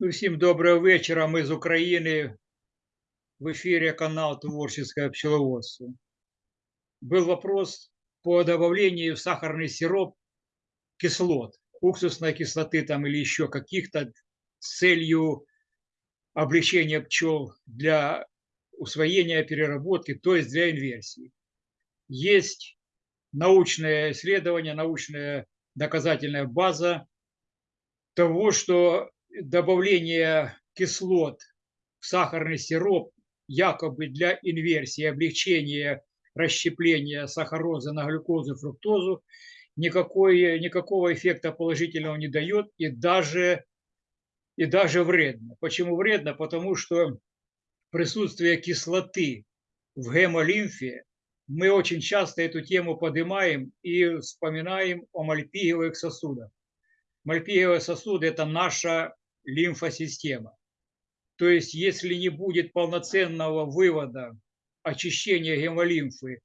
Усім доброго вечора. Ми з України. В эфире канал Творческое пчеловодство. Был вопрос по добавлению в сахарный сироп кислот, уксусной кислоты там или еще каких-то с целью облегчения пчел для усвоения переработки, то есть для инверсии. Есть научное исследование, научная доказательная база того, что добавление кислот в сахарный сироп якобы для инверсии, облегчения расщепления сахарозы на глюкозу, фруктозу, никакой, никакого эффекта положительного не дает и даже, и даже вредно. Почему вредно? Потому что присутствие кислоты в гемолимфе, мы очень часто эту тему поднимаем и вспоминаем о мальпиевых сосудах. Мальпиевые сосуды – это наша лимфосистема. То есть, если не будет полноценного вывода очищения гемолимфы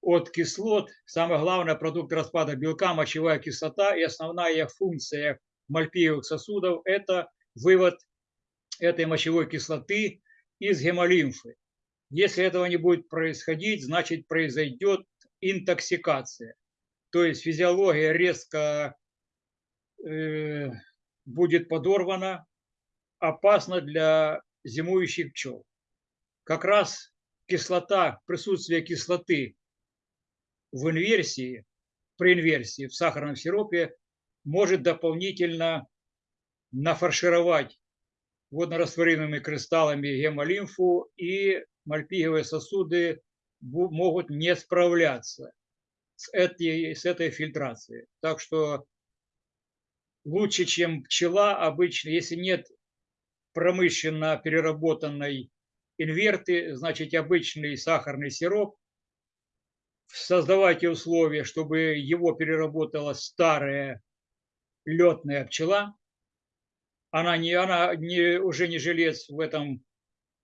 от кислот, самое главное продукт распада белка, мочевая кислота и основная функция мальпиевых сосудов – это вывод этой мочевой кислоты из гемолимфы. Если этого не будет происходить, значит произойдет интоксикация. То есть физиология резко э, будет подорвана, опасно для зимующих пчел. Как раз кислота, присутствие кислоты в инверсии, при инверсии в сахарном сиропе может дополнительно нафаршировать воднорастворимыми кристаллами гемолимфу, и мальпиговые сосуды могут не справляться с этой, с этой фильтрацией. Так что лучше, чем пчела обычно, если нет промышленно переработанной инверты, значит обычный сахарный сироп, создавайте условия, чтобы его переработала старая летная пчела. Она, не, она не, уже не жилец в этом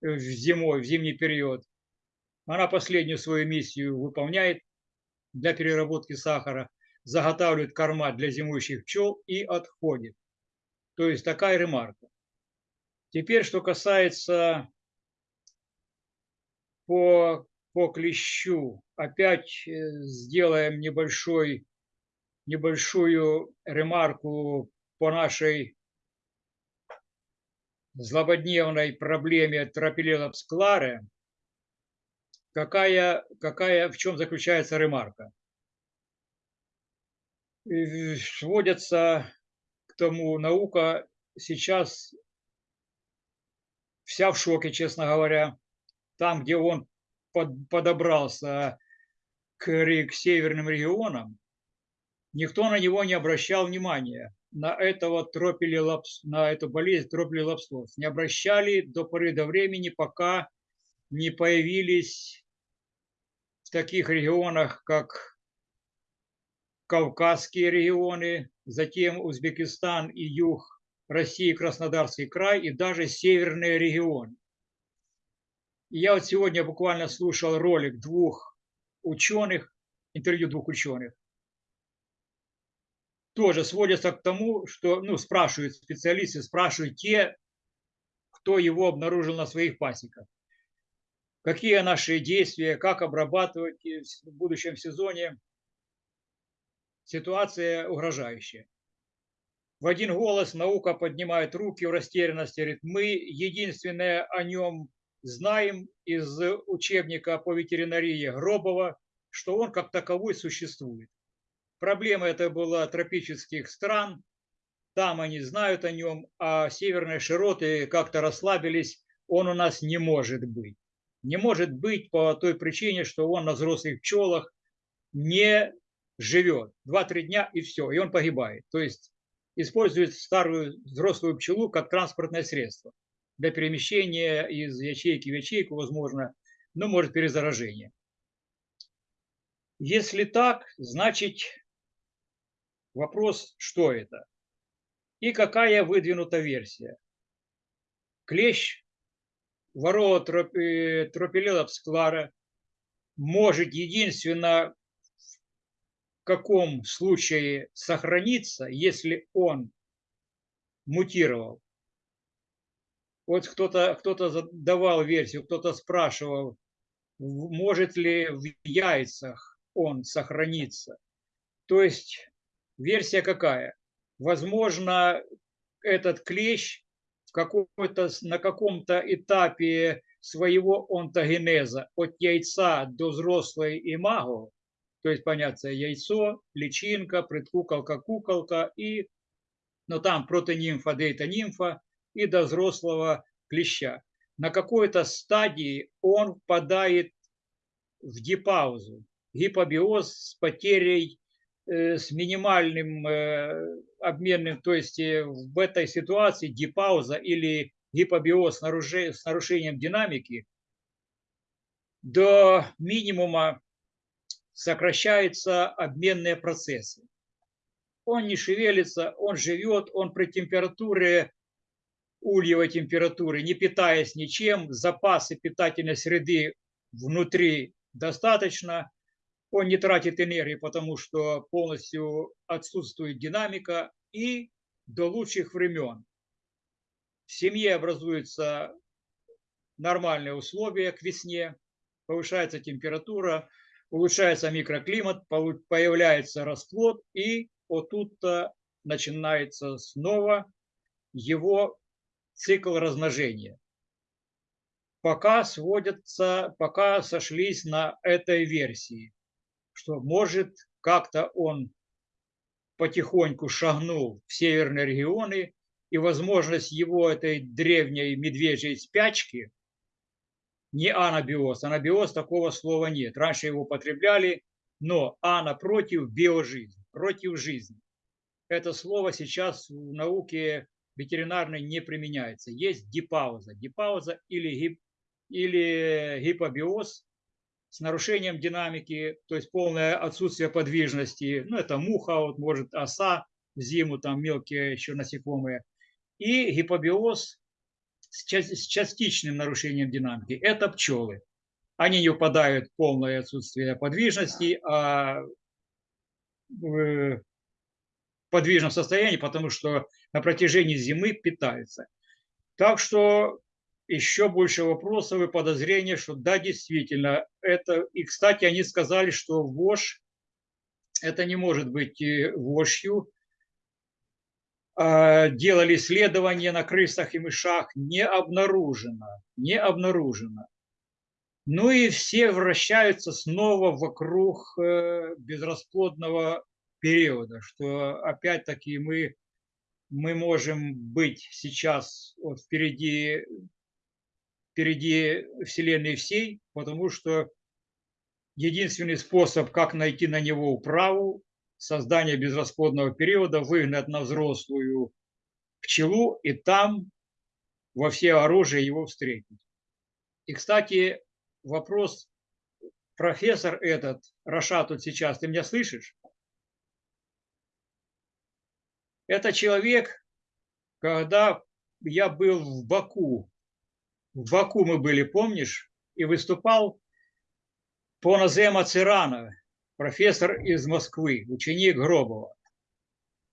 в зимой, в зимний период. Она последнюю свою миссию выполняет для переработки сахара заготавливает корма для зимующих пчел и отходит. То есть такая ремарка. Теперь, что касается по, по клещу, опять э, сделаем небольшой, небольшую ремарку по нашей злободневной проблеме тропилелопс кларе. Какая, какая, в чем заключается ремарка? сводятся к тому, наука сейчас вся в шоке, честно говоря. Там, где он под, подобрался к северным регионам, никто на него не обращал внимания, на этого тропилелапс, на эту болезнь тропилелапсоз. Не обращали до поры до времени, пока не появились в таких регионах, как Кавказские регионы, затем Узбекистан и юг России, Краснодарский край и даже северные регионы. я вот сегодня буквально слушал ролик двух ученых, интервью двух ученых. Тоже сводится к тому, что ну, спрашивают специалисты, спрашивают те, кто его обнаружил на своих пасеках. Какие наши действия, как обрабатывать в будущем сезоне ситуация угрожающая. В один голос наука поднимает руки в растерянности, говорит, мы единственное о нем знаем из учебника по ветеринарии Гробова, что он как таковой существует. Проблема это была тропических стран, там они знают о нем, а северные широты как-то расслабились, он у нас не может быть. Не может быть по той причине, что он на взрослых пчелах не живет 2-3 дня и все, и он погибает. То есть использует старую взрослую пчелу как транспортное средство для перемещения из ячейки в ячейку, возможно, но может перезаражение. Если так, значит вопрос, что это? И какая выдвинута версия? Клещ ворова Тропилелапсклара может единственно в каком случае сохраниться, если он мутировал. Вот кто-то кто, -то, давал версию, кто-то спрашивал, может ли в яйцах он сохраниться. То есть версия какая? Возможно, этот клещ какой-то, на каком-то этапе своего онтогенеза от яйца до взрослой имаго, то есть, понятно, яйцо, личинка, предкуколка, куколка и, ну там протонимфа, дейта-нимфа и до взрослого клеща. На какой-то стадии он впадает в дипаузу, гипобиоз с потерей, с минимальным э, обменным, то есть э, в этой ситуации дипауза или гипобиоз с нарушением динамики до минимума сокращаются обменные процессы. Он не шевелится, он живет, он при температуре, ульевой температуры, не питаясь ничем, запасы питательной среды внутри достаточно, он не тратит энергии, потому что полностью отсутствует динамика, и до лучших времен в семье образуются нормальные условия к весне, повышается температура, улучшается микроклимат, появляется расплод, и вот тут-то начинается снова его цикл размножения. Пока сводятся, пока сошлись на этой версии, что может как-то он потихоньку шагнул в северные регионы, и возможность его этой древней медвежьей спячки не анабиоз. Анабиоз такого слова нет. Раньше его употребляли, но ана против биожизнь, против жизни. Это слово сейчас в науке ветеринарной не применяется. Есть дипауза. Дипауза или, гип, или гипобиоз с нарушением динамики, то есть полное отсутствие подвижности. Ну, это муха, вот, может, оса в зиму, там мелкие еще насекомые. И гипобиоз с частичным нарушением динамики – это пчелы. Они не упадают в полное отсутствие подвижности, а в подвижном состоянии, потому что на протяжении зимы питаются. Так что еще больше вопросов и подозрений, что да, действительно, это... И, кстати, они сказали, что вошь, это не может быть вошью, а, делали исследования на крысах и мышах, не обнаружено, не обнаружено. Ну и все вращаются снова вокруг э, безрасплодного периода, что опять-таки мы, мы можем быть сейчас вот впереди, впереди Вселенной всей, потому что единственный способ, как найти на него управу, создания безрасплодного периода выгнать на взрослую пчелу и там во все оружие его встретить. И, кстати, вопрос, профессор этот, Рашат тут сейчас, ты меня слышишь? Это человек, когда я был в Баку, в Баку мы были, помнишь, и выступал по Назема Цирана, профессор из Москвы, ученик Гробова.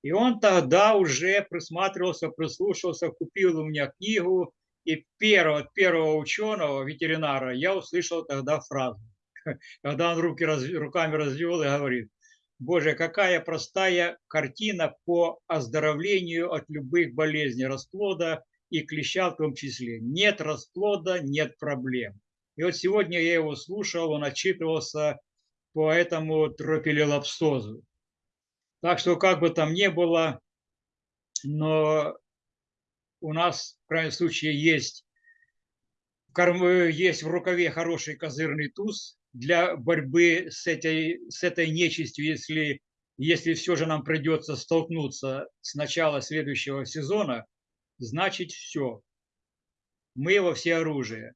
И он тогда уже присматривался, прислушался, купил у меня книгу, и первого, первого ученого, ветеринара, я услышал тогда фразу, когда он руки, руками развел и говорит, Боже, какая простая картина по оздоровлению от любых болезней расплода и клеща в том числе. Нет расплода, нет проблем. И вот сегодня я его слушал, он отчитывался по этому тропилелапсозу. Так что как бы там ни было, но у нас, в крайнем случае, есть, есть в рукаве хороший козырный туз для борьбы с этой, с этой нечистью, если, если все же нам придется столкнуться с начала следующего сезона, значит все. Мы во все оружие.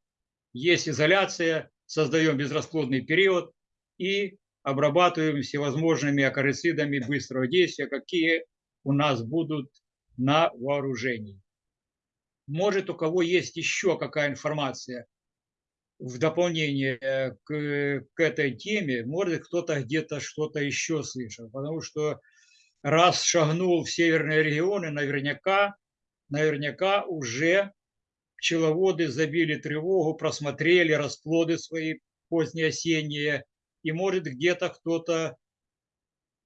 Есть изоляция, создаем безрасплодный период, и обрабатываем всевозможными акарицидами быстрого действия, какие у нас будут на вооружении. Может, у кого есть еще какая информация в дополнение к, к этой теме, может, кто-то где-то что-то еще слышал. Потому что раз шагнул в северные регионы, наверняка, наверняка уже пчеловоды забили тревогу, просмотрели расплоды свои поздние осенние, и может где-то кто-то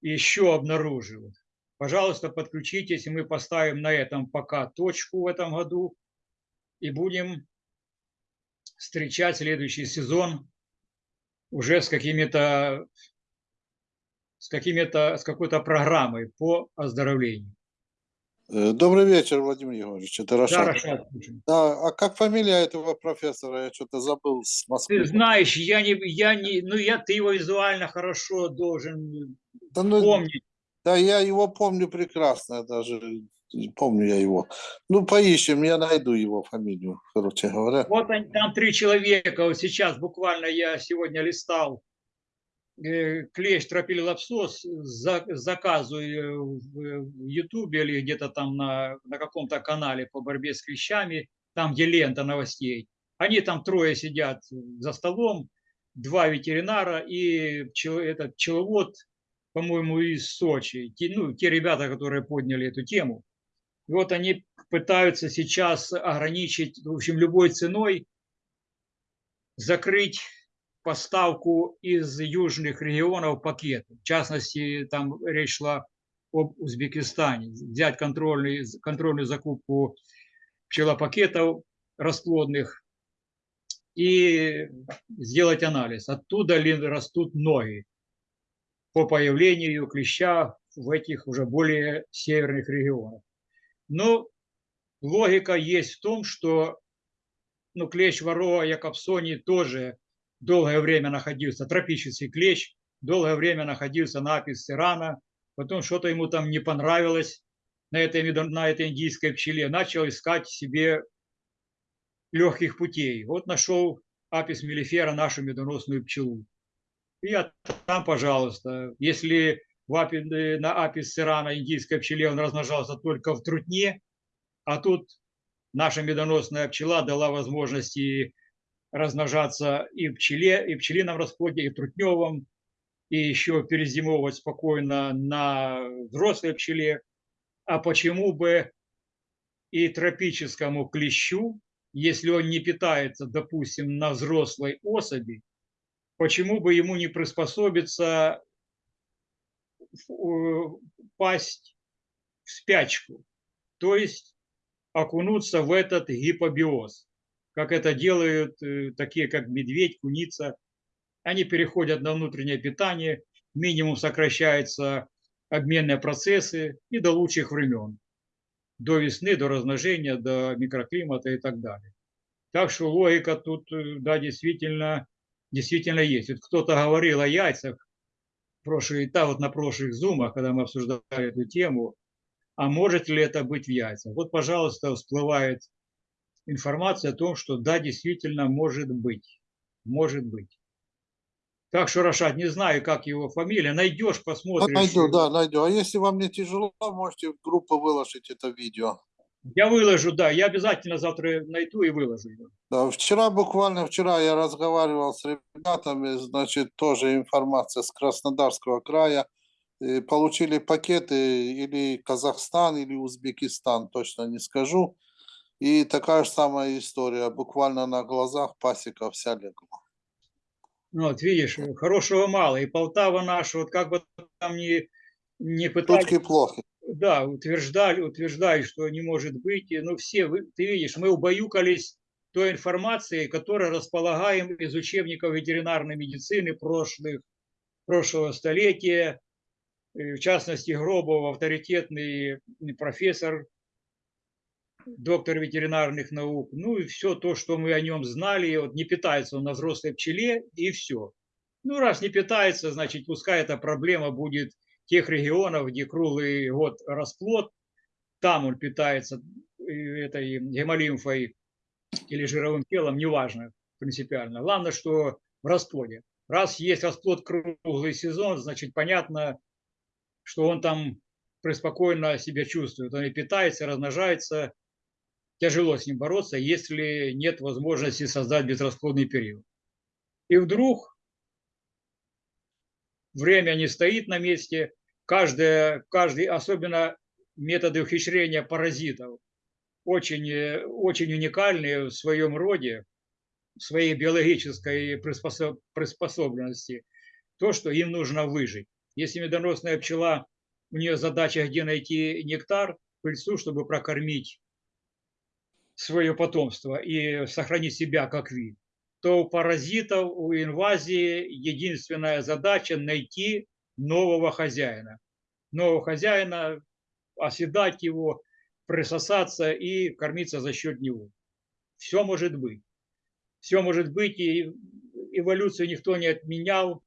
еще обнаружил. Пожалуйста, подключитесь, и мы поставим на этом пока точку в этом году и будем встречать следующий сезон уже с какими-то с какими-то с какой-то программой по оздоровлению. Э, Добрый вечер, Владимир Егорович. Это Да, Рашад. Рашад, слушаю. Да, а как фамилия этого профессора? Я что-то забыл с Москвы. Ты знаешь, я не, я не, ну я, ты его визуально хорошо должен Да, ну, помнить. да, я его помню прекрасно, даже помню я его. Ну, поищем, я найду его фамилию, короче говоря. Вот они, там три человека, вот сейчас буквально я сегодня листал клещ тропилилапсос, за, заказываю в в Ютубе или где-то там на, на каком-то канале по борьбе с клещами, там, где лента новостей. Они там трое сидят за столом, два ветеринара и этот пчеловод, по-моему, из Сочи. Те, ну, те ребята, которые подняли эту тему. И вот они пытаются сейчас ограничить, в общем, любой ценой закрыть поставку из южных регионов пакетов. В частности, там речь шла об Узбекистане. Взять контрольный, контрольную закупку пчелопакетов расплодных и сделать анализ. Оттуда ли растут ноги по появлению клеща в этих уже более северных регионах. Но логика есть в том, что ну, клещ ворова якобсони тоже долгое время находился, тропический клещ, долгое время находился на апис сирана, потом что-то ему там не понравилось на этой, на этой индийской пчеле, начал искать себе легких путей. Вот нашел апис мелифера, нашу медоносную пчелу. И от- там, пожалуйста, если в апи- на апис сирана индийской пчеле он размножался только в трутне, а тут наша медоносная пчела дала возможности размножаться и пчеле, и пчелином расплоде, и трутневом, и еще перезимовывать спокойно на взрослой пчеле. А почему бы и тропическому клещу, если он не питается, допустим, на взрослой особи, почему бы ему не приспособиться пасть в спячку, то есть окунуться в этот гипобиоз, как это делают э, такие, как медведь, куница. Они переходят на внутреннее питание, минимум сокращаются обменные процессы и до лучших времен, до весны, до размножения, до микроклимата и так далее. Так что логика тут, э, да, действительно, действительно есть. Вот кто-то говорил о яйцах, прошлые, да, вот на прошлых зумах, когда мы обсуждали эту тему, а может ли это быть в яйцах? Вот, пожалуйста, всплывает информация о том, что да, действительно может быть. Может быть. Так что, Рашат, не знаю, как его фамилия. Найдешь, Да, посмотришь. найду, да, найду. А если вам не тяжело, можете в группу выложить это видео. Я выложу, да, я обязательно завтра найду и выложу. его. Да, вчера, буквально вчера я разговаривал с ребятами, значит, тоже информация с Краснодарского края. Э, Получили пакеты или Казахстан, или Узбекистан, точно не скажу. И такая же самая история, буквально на глазах пасека вся легла. Ну, вот видишь, хорошего мало. И Полтава наша, вот как бы там не, не пытались Шутки плохи. да, утверждали, утверждали, что не может быть. И, Ну, все, ты видишь, мы убаюкались той информацией, которой располагаем из учебников ветеринарной медицины прошлых, прошлого столетия. В частности, Гробов, авторитетный профессор, доктор ветеринарных наук. Ну и все то, что мы о нем знали. Вот не питается он на взрослой пчеле, и все. Ну, раз не питается, значит, пускай эта проблема будет тех регионов, где круглый год расплод, там он питается э, этой гемолимфой или жировым телом, неважно принципиально. Главное, что в расплоде. Раз есть расплод круглый сезон, значит, понятно, что он там преспокойно себя чувствует. Он и питается, и размножается, тяжело с ним бороться, если нет возможности создать безрасплодный период. И вдруг время не стоит на месте, каждое, каждый, особенно методы ухищрения паразитов, очень, очень уникальные в своем роде, в своей биологической приспособ- приспособленности, то, что им нужно выжить. Если медоносная пчела, у нее задача где найти нектар, пыльцу, чтобы прокормить свое потомство и сохранить себя как вид, то у паразитов, у инвазии единственная задача найти нового хозяина. Нового хозяина, оседать его, присосаться и кормиться за счет него. Все может быть. Все может быть, и эволюцию никто не отменял,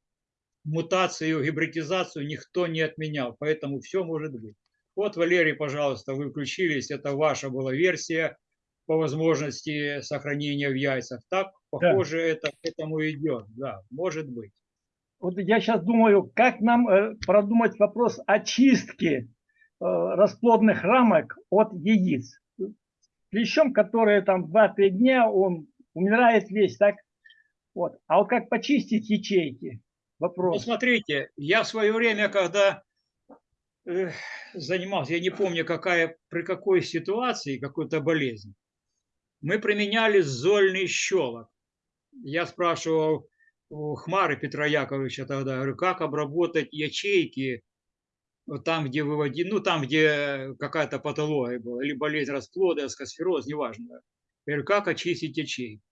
мутацию, гибридизацию никто не отменял, поэтому все может быть. Вот, Валерий, пожалуйста, вы включились, это ваша была версия по возможности сохранения в яйцах. Так, похоже, это к этому идет, да, может быть. Вот я сейчас думаю, как нам э, продумать вопрос очистки э, расплодных рамок от яиц. Клещом, который там 2-3 дня, он умирает весь, так? Вот. А вот как почистить ячейки? Ну, Вопрос. смотрите, я в свое время, когда э, занимался, я не помню, какая, при какой ситуации, какой-то болезни, мы применяли зольный щелок. Я спрашивал у Хмары Петра Яковлевича тогда, говорю, как обработать ячейки вот там, где выводить, ну там, где какая-то патология была, или болезнь расплода, скосфероз, неважно. Я говорю, как очистить ячейки?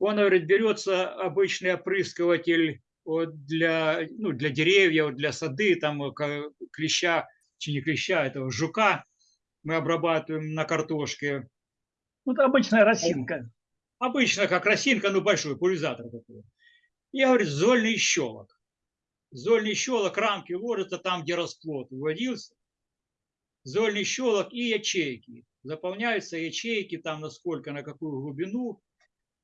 Он говорит, берется обычный опрыскиватель вот для, ну, для деревьев, для сады, там э, клеща, чи не клеща, этого жука мы обрабатываем на картошке. Вот обычная росинка. Обычно как росинка, ну большой, пульверизатор такой. Я говорю, зольный щелок. Зольный щелок, рамки ложатся там, где расплод выводился. Зольный щелок и ячейки. Заполняются ячейки там на сколько, на какую глубину.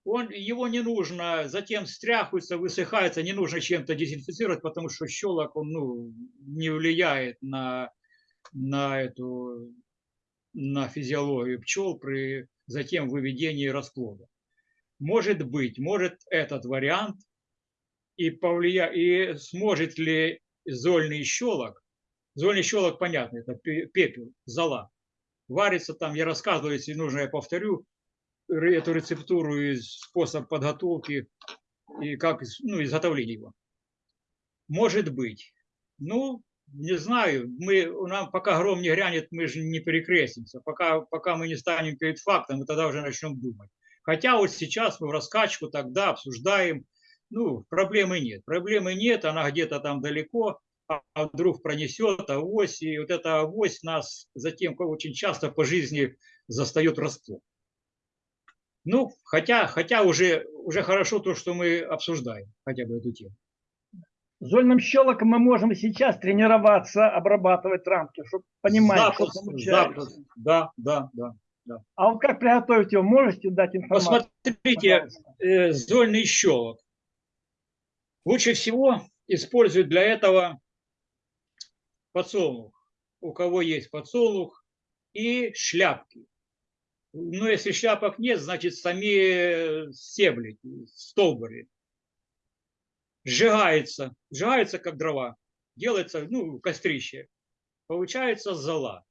Он, его не нужно, затем стряхивается, высыхается, не нужно чем-то дезинфицировать, потому что щелок он, ну, не влияет на, на эту на физиологию пчел при затем выведении расплода. Может быть, может этот вариант и, повлия... и сможет ли зольный щелок, зольный щелок, понятно, это пе- пепел, зола, варится там, я рассказывал, если нужно, я повторю эту рецептуру и способ подготовки и как ну, изготовления его. Может быть. Ну, не знаю, мы, нам пока гром не грянет, мы же не перекрестимся. Пока, пока мы не станем перед фактом, мы тогда уже начнем думать. Хотя вот сейчас мы в раскачку тогда обсуждаем, ну, проблемы нет. Проблемы нет, она где-то там далеко, а а вдруг пронесет авось, и вот эта авось нас затем очень часто по жизни застает врасплох. Ну, хотя, хотя уже, уже хорошо то, что мы обсуждаем, хотя бы эту тему. Зольным щелоком мы можем сейчас тренироваться, обрабатывать рамки, чтобы понимать, что Запросто, получается. запросто. Да, да, да. А вот как приготовить его, можете дать информацию? Посмотрите, э, зольный щелок. Лучше всего используют для этого подсолнух. У кого есть подсолнух и шляпки. Но если шляпок нет, значит сами стебли, столбы. Сжигается, сжигается как дрова, делается, ну, кострище. Получается зола.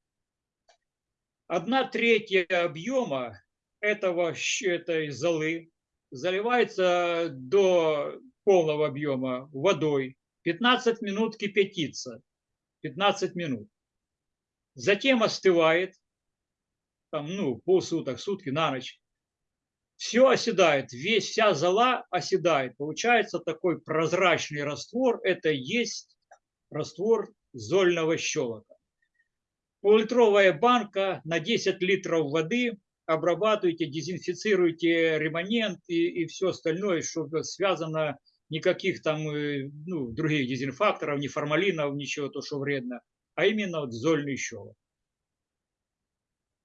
Одна третья объема этого, этой золы заливается до полного объема водой. 15 минут кипятится. 15 минут. Затем остывает, там, ну, полсуток, сутки, на ночь. Все оседает, весь, вся зола оседает. Получается такой прозрачный раствор. Это есть раствор зольного щелока. Поллитровая банка на 10 литров воды. Обрабатывайте, дезинфицируйте реманент и, и все остальное, чтобы связано никаких там э, ну, других дезинфакторов, ни формалинов, ничего, то, что вредно, а именно вот зольный щелок.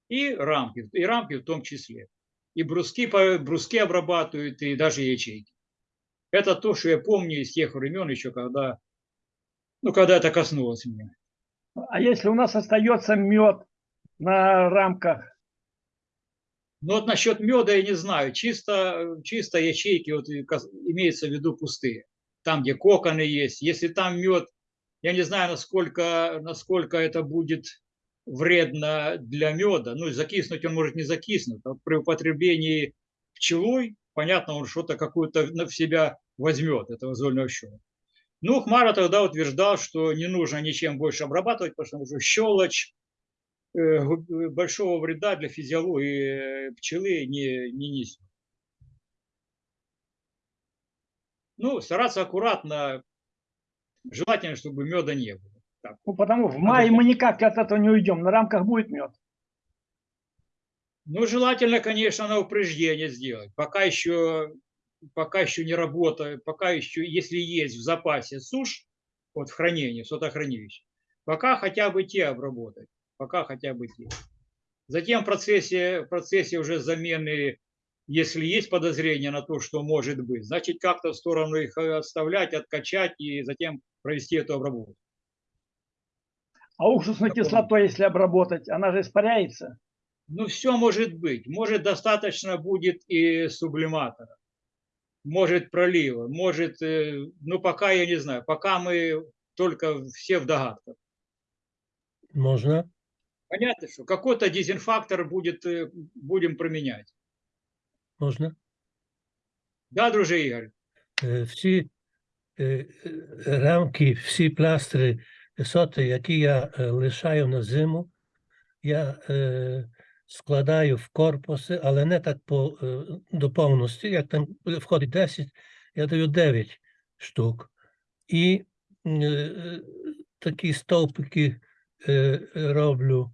И рамки, и рамки в том числе. И бруски, бруски обрабатывают, и даже ячейки. Это то, что я помню из тех времен еще, когда, ну, когда это коснулось меня. А если у нас остается мед на рамках, Ну вот насчет меда я не знаю. Чисто, чисто ячейки вот имеется в виду пустые. Там, где коконы есть. Если там мед, я не знаю, насколько, насколько это будет вредно для меда. Ну, закиснуть он может не закиснуть. А при употреблении пчелой, понятно, он что-то какую-то в себя возьмет, этого зольного щелочь. Ну, Хмара тогда утверждал, что не нужно ничем больше обрабатывать, потому что щелочь э, э, большого вреда для физиологии э, пчелы не, не несет. Ну, стараться аккуратно, желательно, чтобы меда не было. Так. Ну, потому в мае мы никак от этого не уйдем. На рамках будет мед. Ну, желательно, конечно, на упреждение сделать. Пока еще, пока еще не работает, пока еще, если есть в запасе сушь, вот в хранении, в сотохранилище, пока хотя бы те обработать, пока хотя бы те. Затем в процессе, в процессе уже замены, если есть подозрение на то, что может быть, значит, как-то в сторону их э, отставлять, откачать и затем провести эту обработку. А уксусной кислотой, если обработать, она же испаряется. Ну, все может быть. Может, достаточно будет и сублиматора. Может, пролива. Может, э, ну, пока я не знаю. Пока мы только все в догадках. Можна? Понятно, что какой-то дезинфактор будет, э, будем применять. Можна? Да, друже Игорь? Е, Всі е, е, рамки, всі пластри, соти, які я е, лишаю на зиму, я е, складаю в корпуси, але не так по, е, до повності. Як там входить 10, я даю 9 штук. І такі стовпики роблю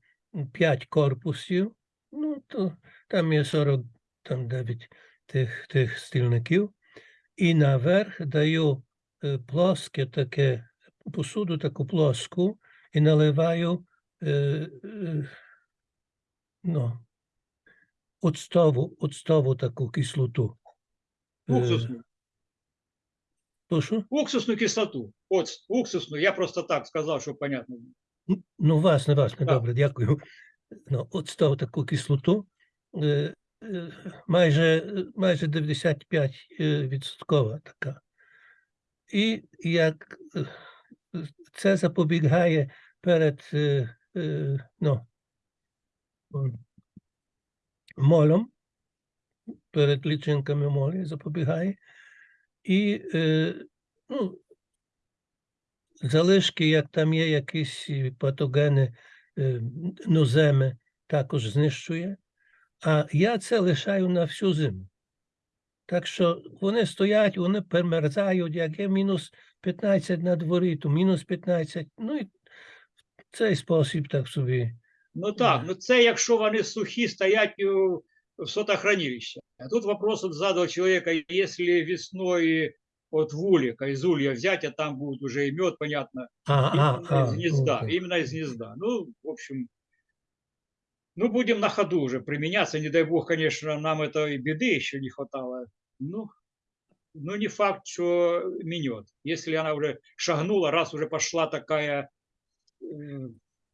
5 корпусів. Ну, то там є 49 тих, тих стільників. І наверх даю плоске таке посуду, таку плоску, і наливаю е, е, ну, оцтову, оцтову таку кислоту. Е, Уксусную. прошу? Уксусную кислоту. Вот, уксусную. Я просто так сказал, чтобы понятно. Ну, власне, власне, Так. добре, дякую. Ну, оцтову таку кислоту. е, е, Майже, майже 95 е, відсоткова така. І як е, це запобігає перед е, е, ну, м, молем, перед лічинками молі запобігає. І е, ну, залишки, як там є якісь і патогени, е, ноземи, також знищує. А я це лишаю на всю зиму. Так що вони стоять, вони перемерзають, як є мінус 15 на дворі, то мінус 15. Ну і в цей спосіб так собі. Ну так, Да. ну це якщо вони сухі стоять у- в сотохранилище. А тут вопрос вот задал человека, если весной от вулика, из улья взять, а там будет уже и мед, понятно, А, а, именно а, из гнезда, окей. именно из гнезда. Ну, в общем, ну, будем на ходу уже применяться. Не дай бог, конечно, нам этой беды еще не хватало. Ну, ну не факт, что минет. Если она уже шагнула, раз уже пошла такая э,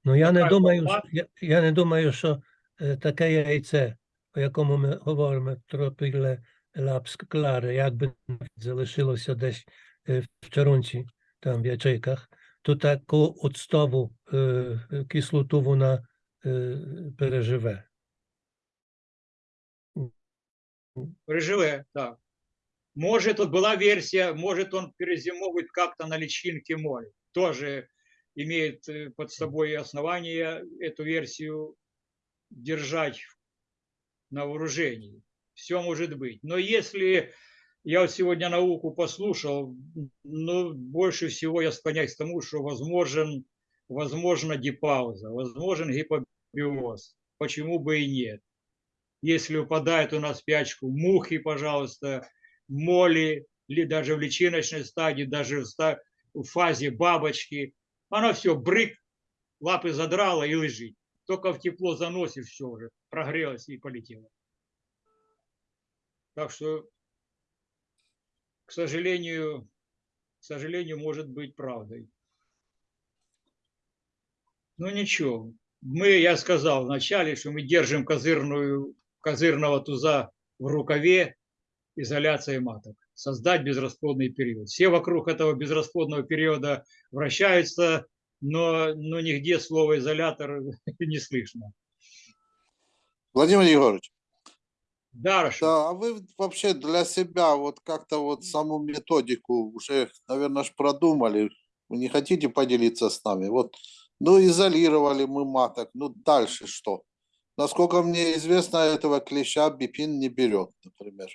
Ну я не думаю, я, я не думаю, що е, таке яйце, по якому ми говоримо, тропіле лапскларе, якби залишилося десь е, в чарунці, там в ячейках, то таку оцтову е, кислоту вона е, переживе. Переживе, да. Может, вот была версия, может, он перезимовывает как-то на личинке море. Тоже имеет э, под собой основание эту версию держать на вооружении. Все может быть. Но если я вот сегодня науку послушал, ну, больше всего я склоняюсь к тому, что возможен, возможно дипауза, возможен гипобиоз. Почему бы и нет? если упадает у нас в спячку мухи, пожалуйста, моли, или даже в личиночной стадии, даже в, ста- в фазе бабочки, она все, брык, лапы задрала и лежит. Только в тепло заносит, все уже, прогрелась и полетела. Так что, к сожалению, к сожалению, может быть правдой. Ну ничего, мы, я сказал вначале, что мы держим козырную козырного туза в рукаве изоляции маток. Создать безрасплодный период. Все вокруг этого безрасплодного периода вращаются, но, но нигде слова изолятор не слышно. Владимир Егорович, Да, Рашид? да, а вы вообще для себя вот как-то вот саму методику уже, наверное, ж продумали. Вы не хотите поделиться с нами? Вот, ну, изолировали мы маток, ну, дальше что? Насколько мне известно, этого клеща бипин не берет, например.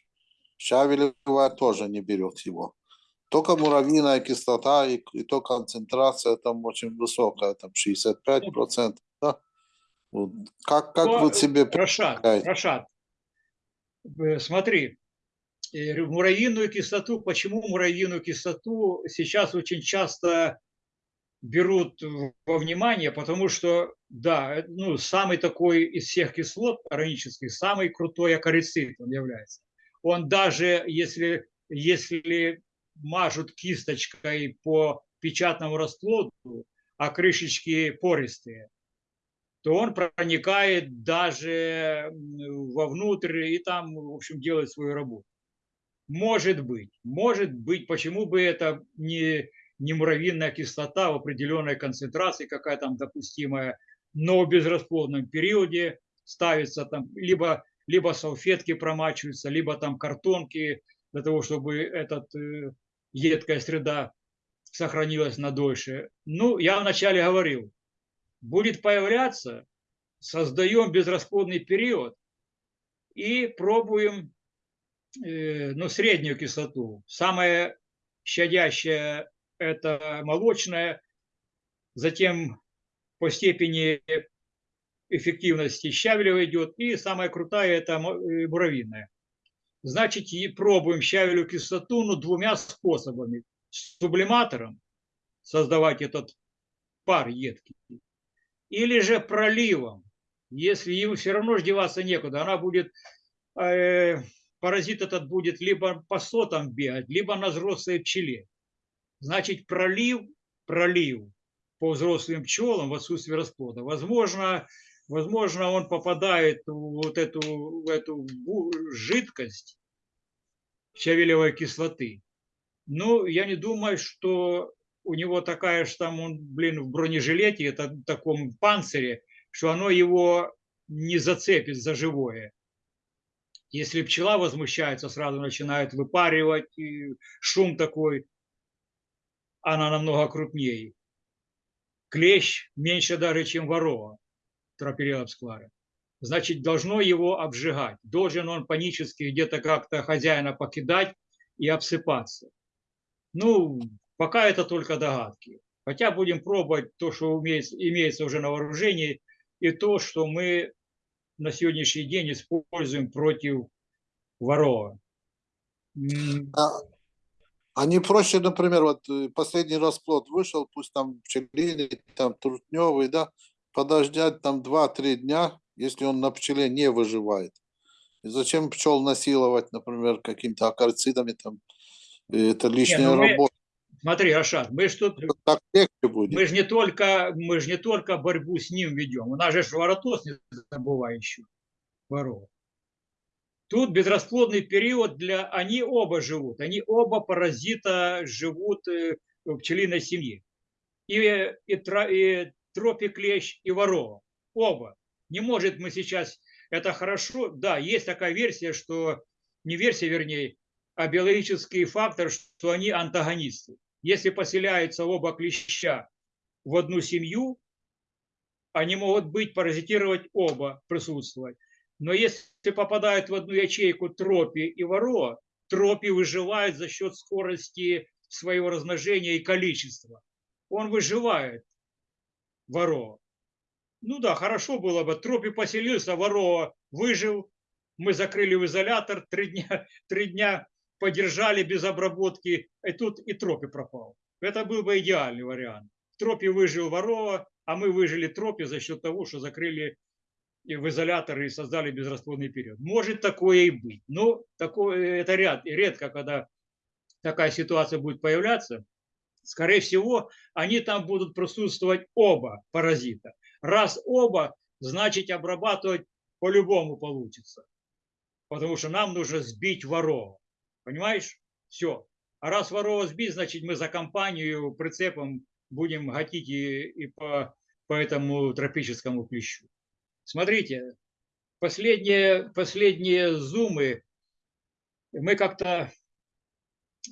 Щавелевая тоже не берет его. Только муравьиная кислота и, и то концентрация там очень высокая, там 65%. Да? Вот. Как, как Ну, вы себе представляете? Рашад, э, смотри, э, муравьиную кислоту, почему муравьиную кислоту сейчас очень часто берут во внимание, потому что, да, ну, самый такой из всех кислот органических, самый крутой акарицид он является. Он даже, если, если мажут кисточкой по печатному расплоду, а крышечки пористые, то он проникает даже вовнутрь и там, в общем, делает свою работу. Может быть, может быть, почему бы это не, не муравьиная кислота в определенной концентрации, какая там допустимая, но в безрасплодном периоде ставится там, либо, либо салфетки промачиваются, либо там картонки для того, чтобы этот, э, едкая среда сохранилась надольше. Ну, я вначале говорил, будет появляться, создаем безрасплодный период и пробуем э, ну, среднюю кислоту. Самая щадящая – это молочная, затем по степени эффективности щавелева идет, и самая крутая – это э, муравьиная. Значит, и пробуем щавелевую кислоту ну, двумя способами. Сублиматором создавать этот пар едкий, или же проливом, если ему все равно деваться некуда, она будет, э, паразит этот будет либо по сотам бегать, либо на взрослой пчеле. Значит, пролив, пролив по взрослым пчелам в отсутствии расплода. Возможно, возможно, он попадает в вот эту, в эту жидкость щавелевой кислоты. Ну, я не думаю, что у него такая же там, он, блин, в бронежилете, это в таком панцире, что оно его не зацепит за живое. Если пчела возмущается, сразу начинает выпаривать, шум такой, она намного крупнее. Клещ меньше даже, чем ворова, тропириопсклара. Значит, должно его обжигать. Должен он панически где-то как-то хозяина покидать и обсыпаться. Ну, пока это только догадки. Хотя будем пробовать то, что имеется, уже на вооружении, и то, что мы на сегодняшний день используем против ворова. А, а не проще, например, вот э, последний расплод вышел, пусть там пчелиный, там трутневый, да, подождать там 2-3 дня, если он на пчеле не выживает. И зачем пчел насиловать, например, какими-то акарцидами там? И Это лишняя ну мы- работа. Смотри, Рашад, мы ж тут Так легче будет. мы же не только мы же не только борьбу с ним ведем. У нас же воротос не забывай еще. Ворова. Тут безрасплодный период для... Они оба живут. Они оба паразита живут э, в пчелиной семье. И, и, тра- и тропик-клещ, и ворова. Оба. Не может мы сейчас... Это хорошо. Да, есть такая версия, что... Не версия, вернее, а биологический фактор, что они антагонисты. Если поселяются оба клеща в одну семью, они могут быть, паразитировать оба, присутствовать. Но если попадают в одну ячейку тропи и ворова, тропи выживает за счет скорости своего размножения и количества. Он выживает, ворова. Ну да, хорошо было бы. Тропи поселился, ворова выжил. Мы закрыли в изолятор, три дня, три дня подержали без обработки, и тут и тропи пропал. Это был бы идеальный вариант. В тропе выжил ворова, а мы выжили тропе за счет того, что закрыли в изолятор и создали безрасплодный период. Может такое и быть. Но такое, это ряд, редко, когда такая ситуация будет появляться. Скорее всего, они там будут присутствовать оба паразита. Раз оба, значит обрабатывать по-любому получится. потому что нам нужно сбить ворова. Понимаешь? Все. А раз ворова сбить, значит мы за компанию прицепом будем гатить и, и по, по этому тропическому плещу. Смотрите, последние, последние зумы мы как-то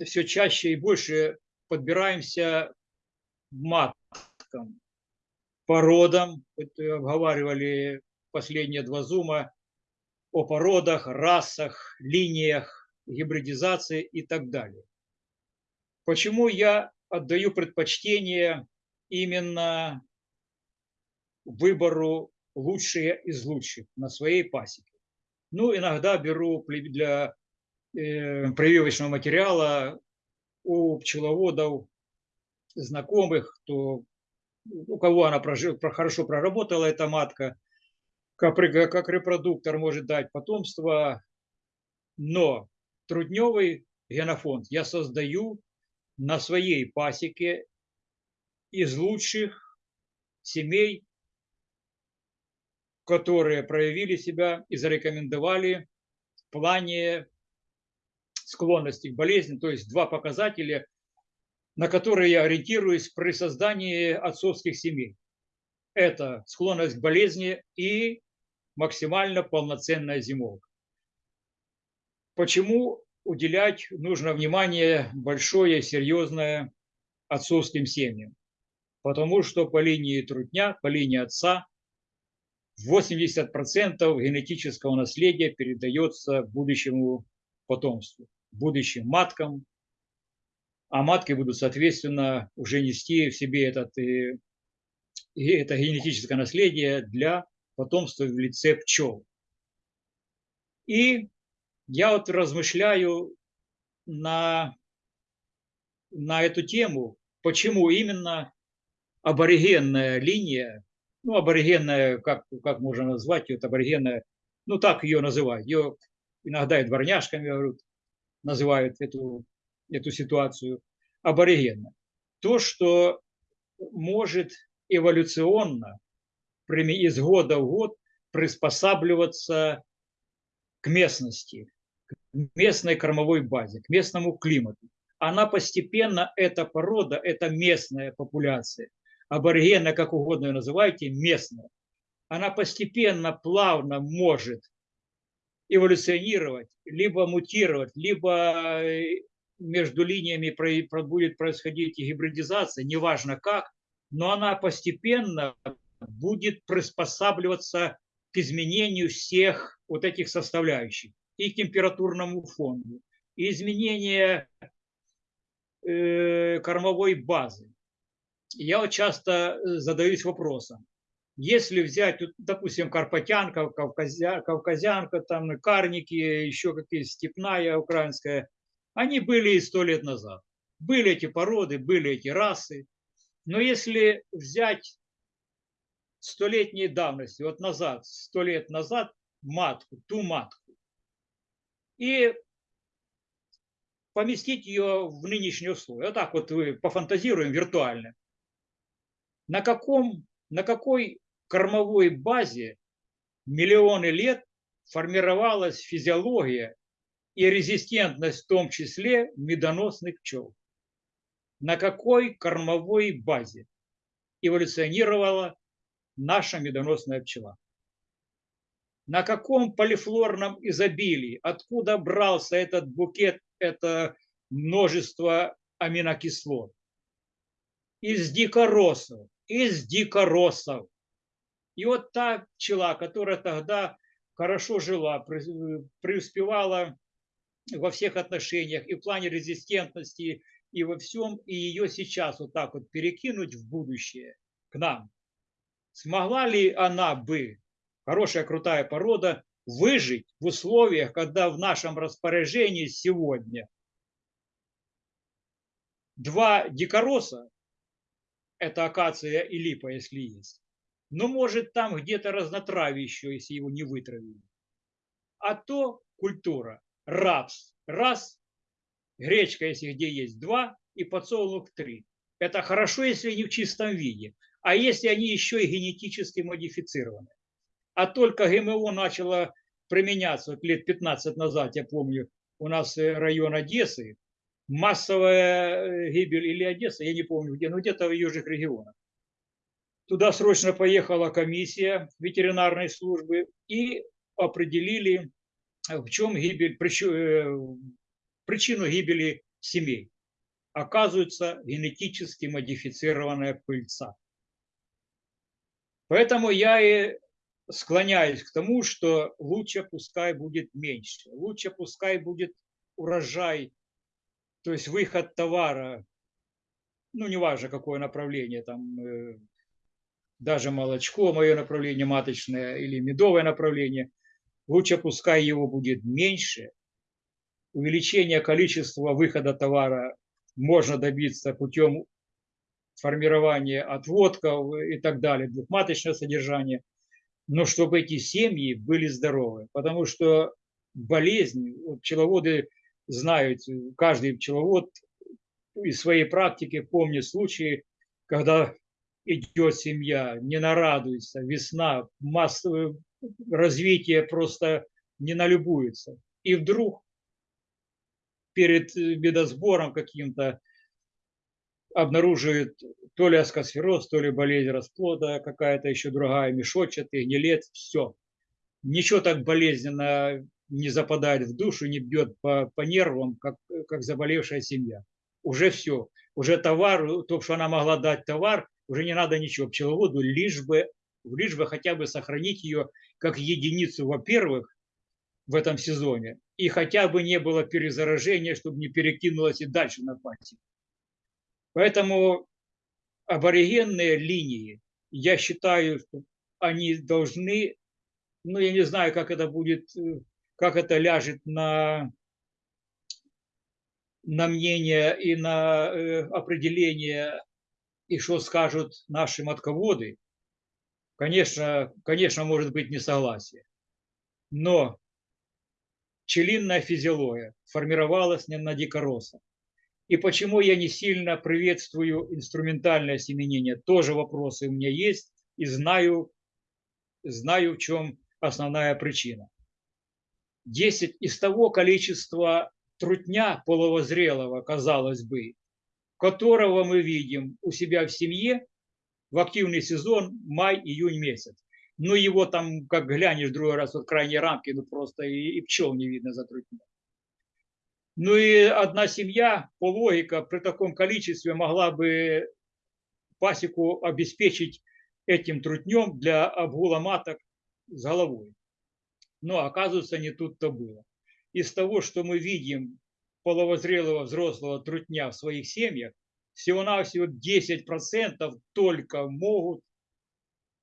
все чаще и больше подбираемся маткам, породам. Э, обговаривали последние два зума о породах, расах, линиях, гибридизации и так далее. Почему я отдаю предпочтение именно выбору лучшие из лучших на своей пасеке? Ну, иногда беру для э, прививочного материала у пчеловодов знакомых, кто, у кого она прожи- про- хорошо проработала, эта матка, как, как репродуктор может дать потомство, но трудневый генофонд я создаю на своей пасеке из лучших семей, которые проявили себя и зарекомендовали в плане склонности к болезни, то есть два показателя, на которые я ориентируюсь при создании отцовских семей. Это склонность к болезни и максимально полноценная зимовка. Почему уделять нужно внимание большое, серьезное отцовским семьям? Потому что по линии трутня, по линии отца 80% генетического наследия передается будущему потомству, будущим маткам, а матки будут, соответственно, уже нести в себе этот, э, и это генетическое наследие для потомства в лице пчел. И я вот размышляю на, на эту тему, почему именно аборигенная линия, ну, аборигенная, как, как можно назвать ее, аборигенная, ну, так ее называют. Ее иногда и дворняжками говорят, называют эту, эту ситуацию аборигенно. То, что может эволюционно из года в год приспосабливаться к местности, к местной кормовой базе, к местному климату. Она постепенно, эта порода, эта местная популяция, аборигена, как угодно ее называйте, местная, она постепенно, плавно может эволюционировать, либо мутировать, либо между линиями будет происходить гибридизация, неважно как, но она постепенно будет приспосабливаться к изменению всех вот этих составляющих и к температурному фону, и изменение э, кормовой базы. Я вот часто задаюсь вопросом, если взять, допустим, карпатянка, кавказя, кавказянка, там карники, еще какие степная украинская, они были и сто лет назад. Были эти породы, были эти расы. Но если взять столетней давности, вот назад, сто лет назад, матку, ту матку, и поместить ее в нынешние условия. Вот так вот вы пофантазируем виртуально. На, каком, на какой кормовой базе миллионы лет формировалась физиология и резистентность в том числе медоносных пчел. На какой кормовой базе эволюционировала наша медоносная пчела? На каком полифлорном изобилии? Откуда брался этот букет, это множество аминокислот? Из дикоросов, из дикоросов. И вот та пчела, которая тогда хорошо жила, преуспевала во всех отношениях, и в плане резистентности, и во всем, и ее сейчас вот так вот перекинуть в будущее к нам. Смогла ли она бы, хорошая крутая порода, выжить в условиях, когда в нашем распоряжении сегодня два дикороса, это акация и липа, если есть, но может там где-то разнотравие еще, если его не вытравили. А то культура рапс раз, гречка, если где есть два, и подсолнух три. Это хорошо, если они в чистом виде. А если они еще и генетически модифицированы. А только ГМО начало применяться, вот лет 15 назад, я помню, у нас э, район Одессы, массовая э, гибель или Одесса, я не помню где, но где-то в южных регионах. Туда срочно поехала комиссия ветеринарной службы и определили, э, в чем гибель, э, причину гибели семей. Оказывается, генетически модифицированная пыльца. Поэтому я и склоняюсь к тому, что лучше пускай будет меньше, лучше пускай будет урожай, то есть выход товара, ну, неважно, какое направление, там, э, даже молочко, мое направление маточное или медовое направление, лучше пускай его будет меньше, увеличение количества выхода товара можно добиться путем формирования отводков и так далее, двухматочное содержание, но чтобы эти семьи были здоровы, потому что болезнь, пчеловоды знают, каждый пчеловод из своей практики помнит случаи, когда идет семья, не нарадуется, весна, массовое развитие просто не налюбуется. И вдруг перед э, медосбором каким-то обнаруживает то ли аскосфероз, то ли болезнь расплода, какая-то еще другая, мешочатый, гнилет, все. Ничего так болезненно не западает в душу, не бьет по, по нервам, как, как заболевшая семья. Уже все. Уже товар, то, что она могла дать товар, уже не надо ничего пчеловоду, лишь бы, лишь бы хотя бы сохранить ее как единицу, во-первых, в этом сезоне, и хотя бы не было перезаражения, чтобы не перекинулось и дальше на пасеку. Поэтому аборигенные линии, я считаю, что они должны, ну, я не знаю, как это будет, э, как это ляжет на, на мнение и на э, определение, и что скажут наши матководы. Конечно, конечно, может быть несогласие. Но пчелиная физиология формировалась не на дикоросах. И почему я не сильно приветствую инструментальное семенение, тоже вопросы у меня есть, и знаю, знаю в чем основная причина. 10 из того количества трутня половозрелого, казалось бы, которого мы видим у себя в семье в активный сезон май-июнь месяц. Ну, его там, как глянешь другой раз, вот крайние рамки, ну просто и, и пчел не видно за трутня. Ну и одна семья, по логике, при таком количестве могла бы пасеку обеспечить этим трутнем для обгула маток с головой. Но оказывается, не тут-то было. Из того, что мы видим половозрелого взрослого трутня в своих семьях, всего-навсего 10% только могут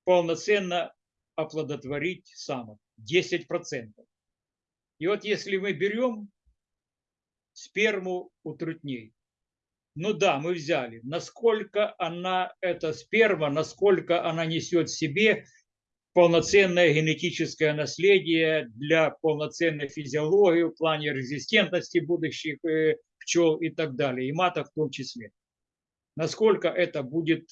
полноценно оплодотворить самок. 10%. И вот если мы берем сперму у трутней, ну да, мы взяли, насколько она, эта сперма, насколько она несет в себе полноценное генетическое наследие для полноценной физиологии в плане резистентности будущих э, пчел и так далее, и маток в том числе. Насколько это будет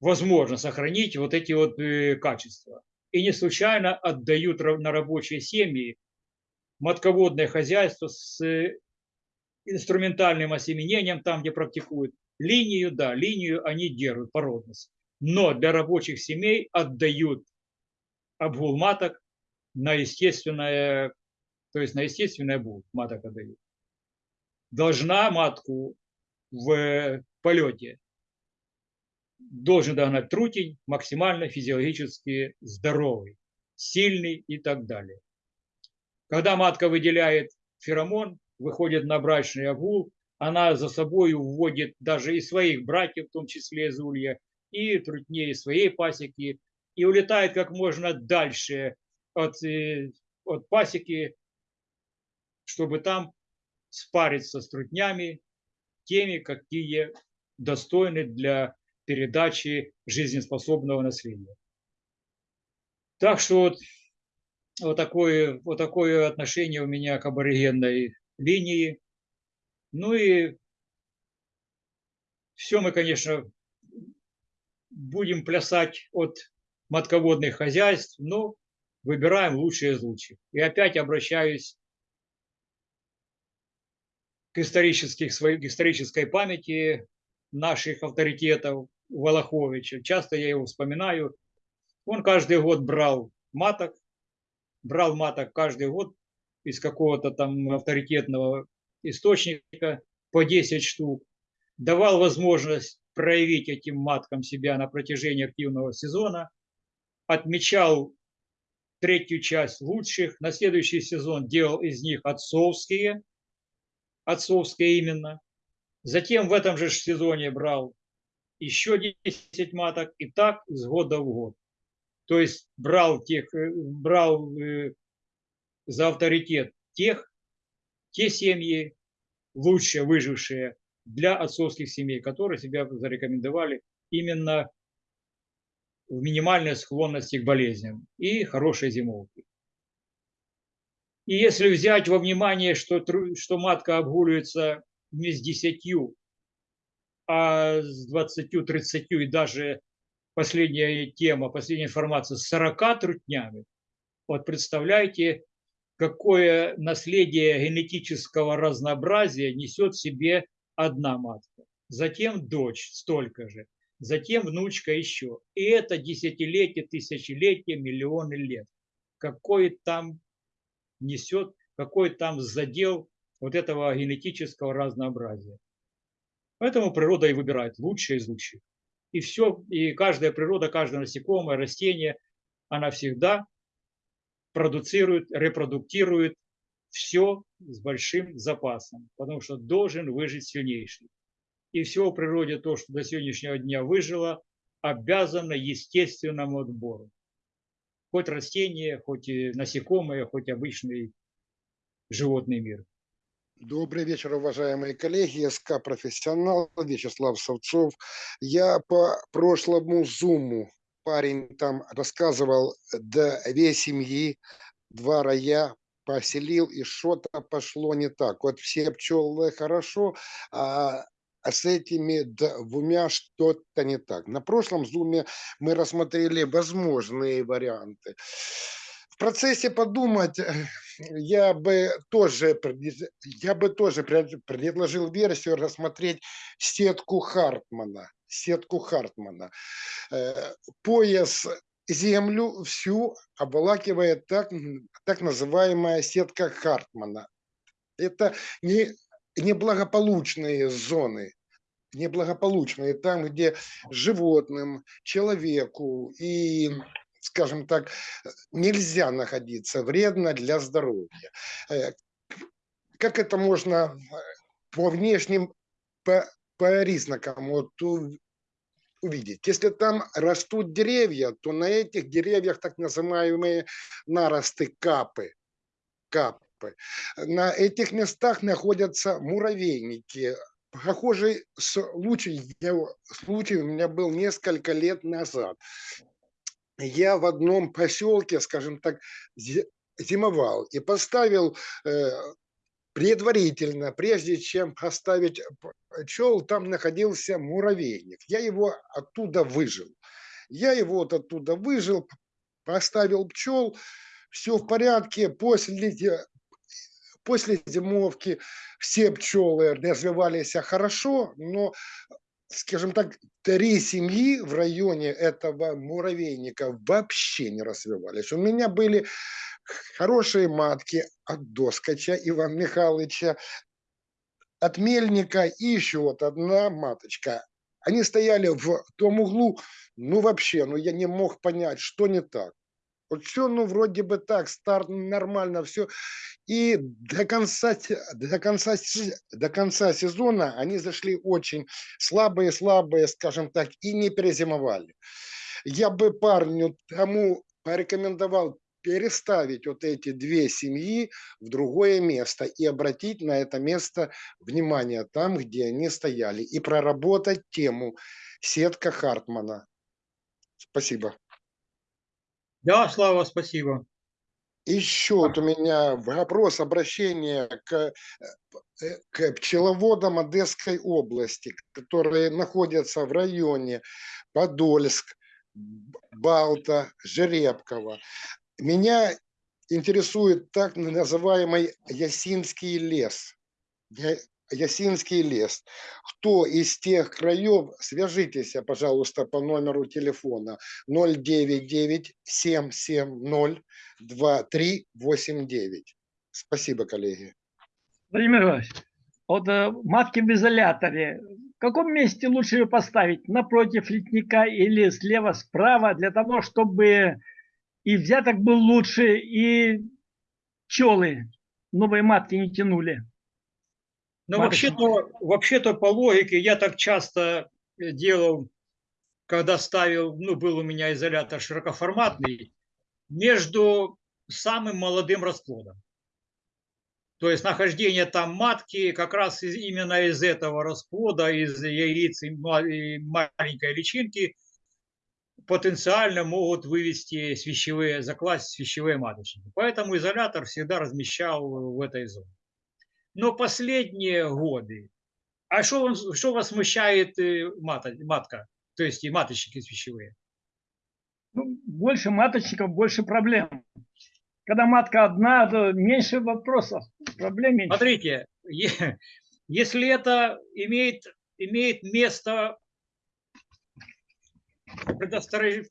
возможно сохранить вот эти вот э, качества. И не случайно отдают на рабочие семьи матководное хозяйство с э, инструментальным осеменением, там, где практикуют. Линию, да, линию они держат, породность. Но для рабочих семей отдают обгул маток на естественное, то есть на естественный обгул маток отдают. Должна матку в полете должен догнать трутень максимально физиологически здоровый, сильный и так далее. Когда матка выделяет феромон, выходит на брачный огул, она за собой уводит даже и своих братьев, в том числе из улья, и трутней своей пасеки, и улетает как можно дальше от, э, от пасеки, чтобы там спариться с трутнями, теми, какие достойны для передачи жизнеспособного наследия. Так что вот, вот, такое, вот такое отношение у меня к аборигенной линии. Ну и все мы, конечно, будем плясать от матководных хозяйств, но выбираем лучшие из лучших. И опять обращаюсь к, исторических, к исторической памяти наших авторитетов Волоховича. Часто я его вспоминаю. Он каждый год брал маток, брал маток каждый год из какого-то там авторитетного источника по 10 штук, давал возможность проявить этим маткам себя на протяжении активного сезона, отмечал третью часть лучших, на следующий сезон делал из них отцовские, отцовские именно. Затем в этом же сезоне брал еще 10 маток и так из года в год. То есть брал, тех, э, брал э, за авторитет тех, те семьи, лучше выжившие для отцовских семей, которые себя зарекомендовали именно в минимальной склонности к болезням и хорошей зимовки. И если взять во внимание, что, что матка обгуливается не с 10, а с 20, 30 и даже последняя тема, последняя информация с 40 трутнями, вот представляете, какое наследие генетического разнообразия несет в себе одна матка. Затем дочь столько же, затем внучка еще. И это десятилетие, тысячелетие, миллионы лет. Какой там несет, какой там задел вот этого генетического разнообразия. Поэтому природа и выбирает лучшее из лучших. И все, и каждая природа, каждое насекомое, растение, она всегда продуцирует, репродуктирует все с большим запасом, потому что должен выжить сильнейший. И все в природе то, что до сегодняшнего дня выжило, обязано естественному отбору. Хоть растения, хоть насекомые, хоть обычный животный мир. Добрый вечер, уважаемые коллеги. СК «Профессионал» Вячеслав Савцов. Я по прошлому зуму парень там рассказывал, две семьи, два рая поселил, и что-то пошло не так. Вот все пчелы хорошо, а а с этими двумя что-то не так. На прошлом зуме мы рассмотрели возможные варианты. В процессе подумать я бы тоже, я бы тоже предложил версию рассмотреть сетку Хартмана. Сетку Хартмана. Э, пояс землю всю обволакивает так, так называемая сетка Хартмана. Это не, неблагополучные зоны, неблагополучные, там, где животным, человеку и скажем так, нельзя находиться, вредно для здоровья. Э, как это можно э, по внешним по, по признакам вот, увидеть? Если там растут деревья, то на этих деревьях так называемые наросты капы. капы. На этих местах находятся муравейники, Похожий случай, случай у меня был несколько лет назад я в одном поселке, скажем так, зимовал и поставил э, предварительно, прежде чем поставить пчел, там находился муравейник. Я его оттуда выжил. Я его вот оттуда выжил, поставил пчел, все в порядке. После, после зимовки все пчелы развивались хорошо, но скажем так, три семьи в районе этого муравейника вообще не развивались. У меня были хорошие матки от Доскача Ивана Михайловича, от Мельника и еще вот одна маточка. Они стояли в том углу, ну вообще, ну я не мог понять, что не так. Вот все, ну, вроде бы так, старт нормально, все. И до конца, до, конца, до конца сезона они зашли очень слабые-слабые, скажем так, и не перезимовали. Я бы парню тому порекомендовал переставить вот эти две семьи в другое место и обратить на это место внимание там, где они стояли, и проработать тему сетка Хартмана. Спасибо. Да, Слава, спасибо. Еще вот у меня вопрос обращения к, э, к пчеловодам Одесской области, которые находятся в районе Подольск, Балта, Жеребково. Меня интересует так называемый Ясинский лес. Ясинский лес. Кто из тех краев, свяжитесь, пожалуйста, по номеру телефона 099-770-2389. Спасибо, коллеги. Владимир Иванович, вот э, матки в изоляторе, в каком месте лучше ее поставить? Напротив литника или слева, справа, для того, чтобы и взяток был лучше, и пчелы новые матки не тянули. Но вообще-то, вообще-то по логике я так часто делал, когда ставил, ну, был у меня изолятор широкоформатный, между самым молодым расплодом. То есть нахождение там матки как раз из- именно из этого расплода, из яиц и маленькой личинки потенциально могут вывести свящевые, закласть свящевые маточники. Поэтому изолятор всегда размещал в этой зоне. Но последние годы, а что, вам- что вас смущает э, мата- матка, то есть и маточники свящевые? Ну, больше маточников, больше проблем. Когда матка одна, то меньше вопросов, проблем меньше. Смотрите, если это имеет, имеет место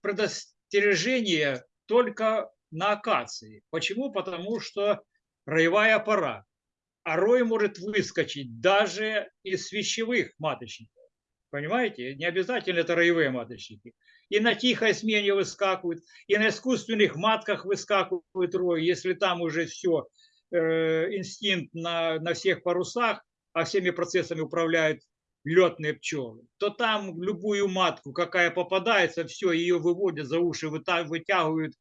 предостережение только на акации. Почему? Потому что роевая пора. А рой может выскочить даже из свящевых маточников. Понимаете? Не обязательно это роевые маточники. И на тихой смене выскакивают, и на искусственных матках выскакивает рой, если там уже все, инстинкт на, на всех парусах, а всеми процессами управляют летные пчелы, то там любую матку, какая попадается, все, ее выводят за уши, вытягивают,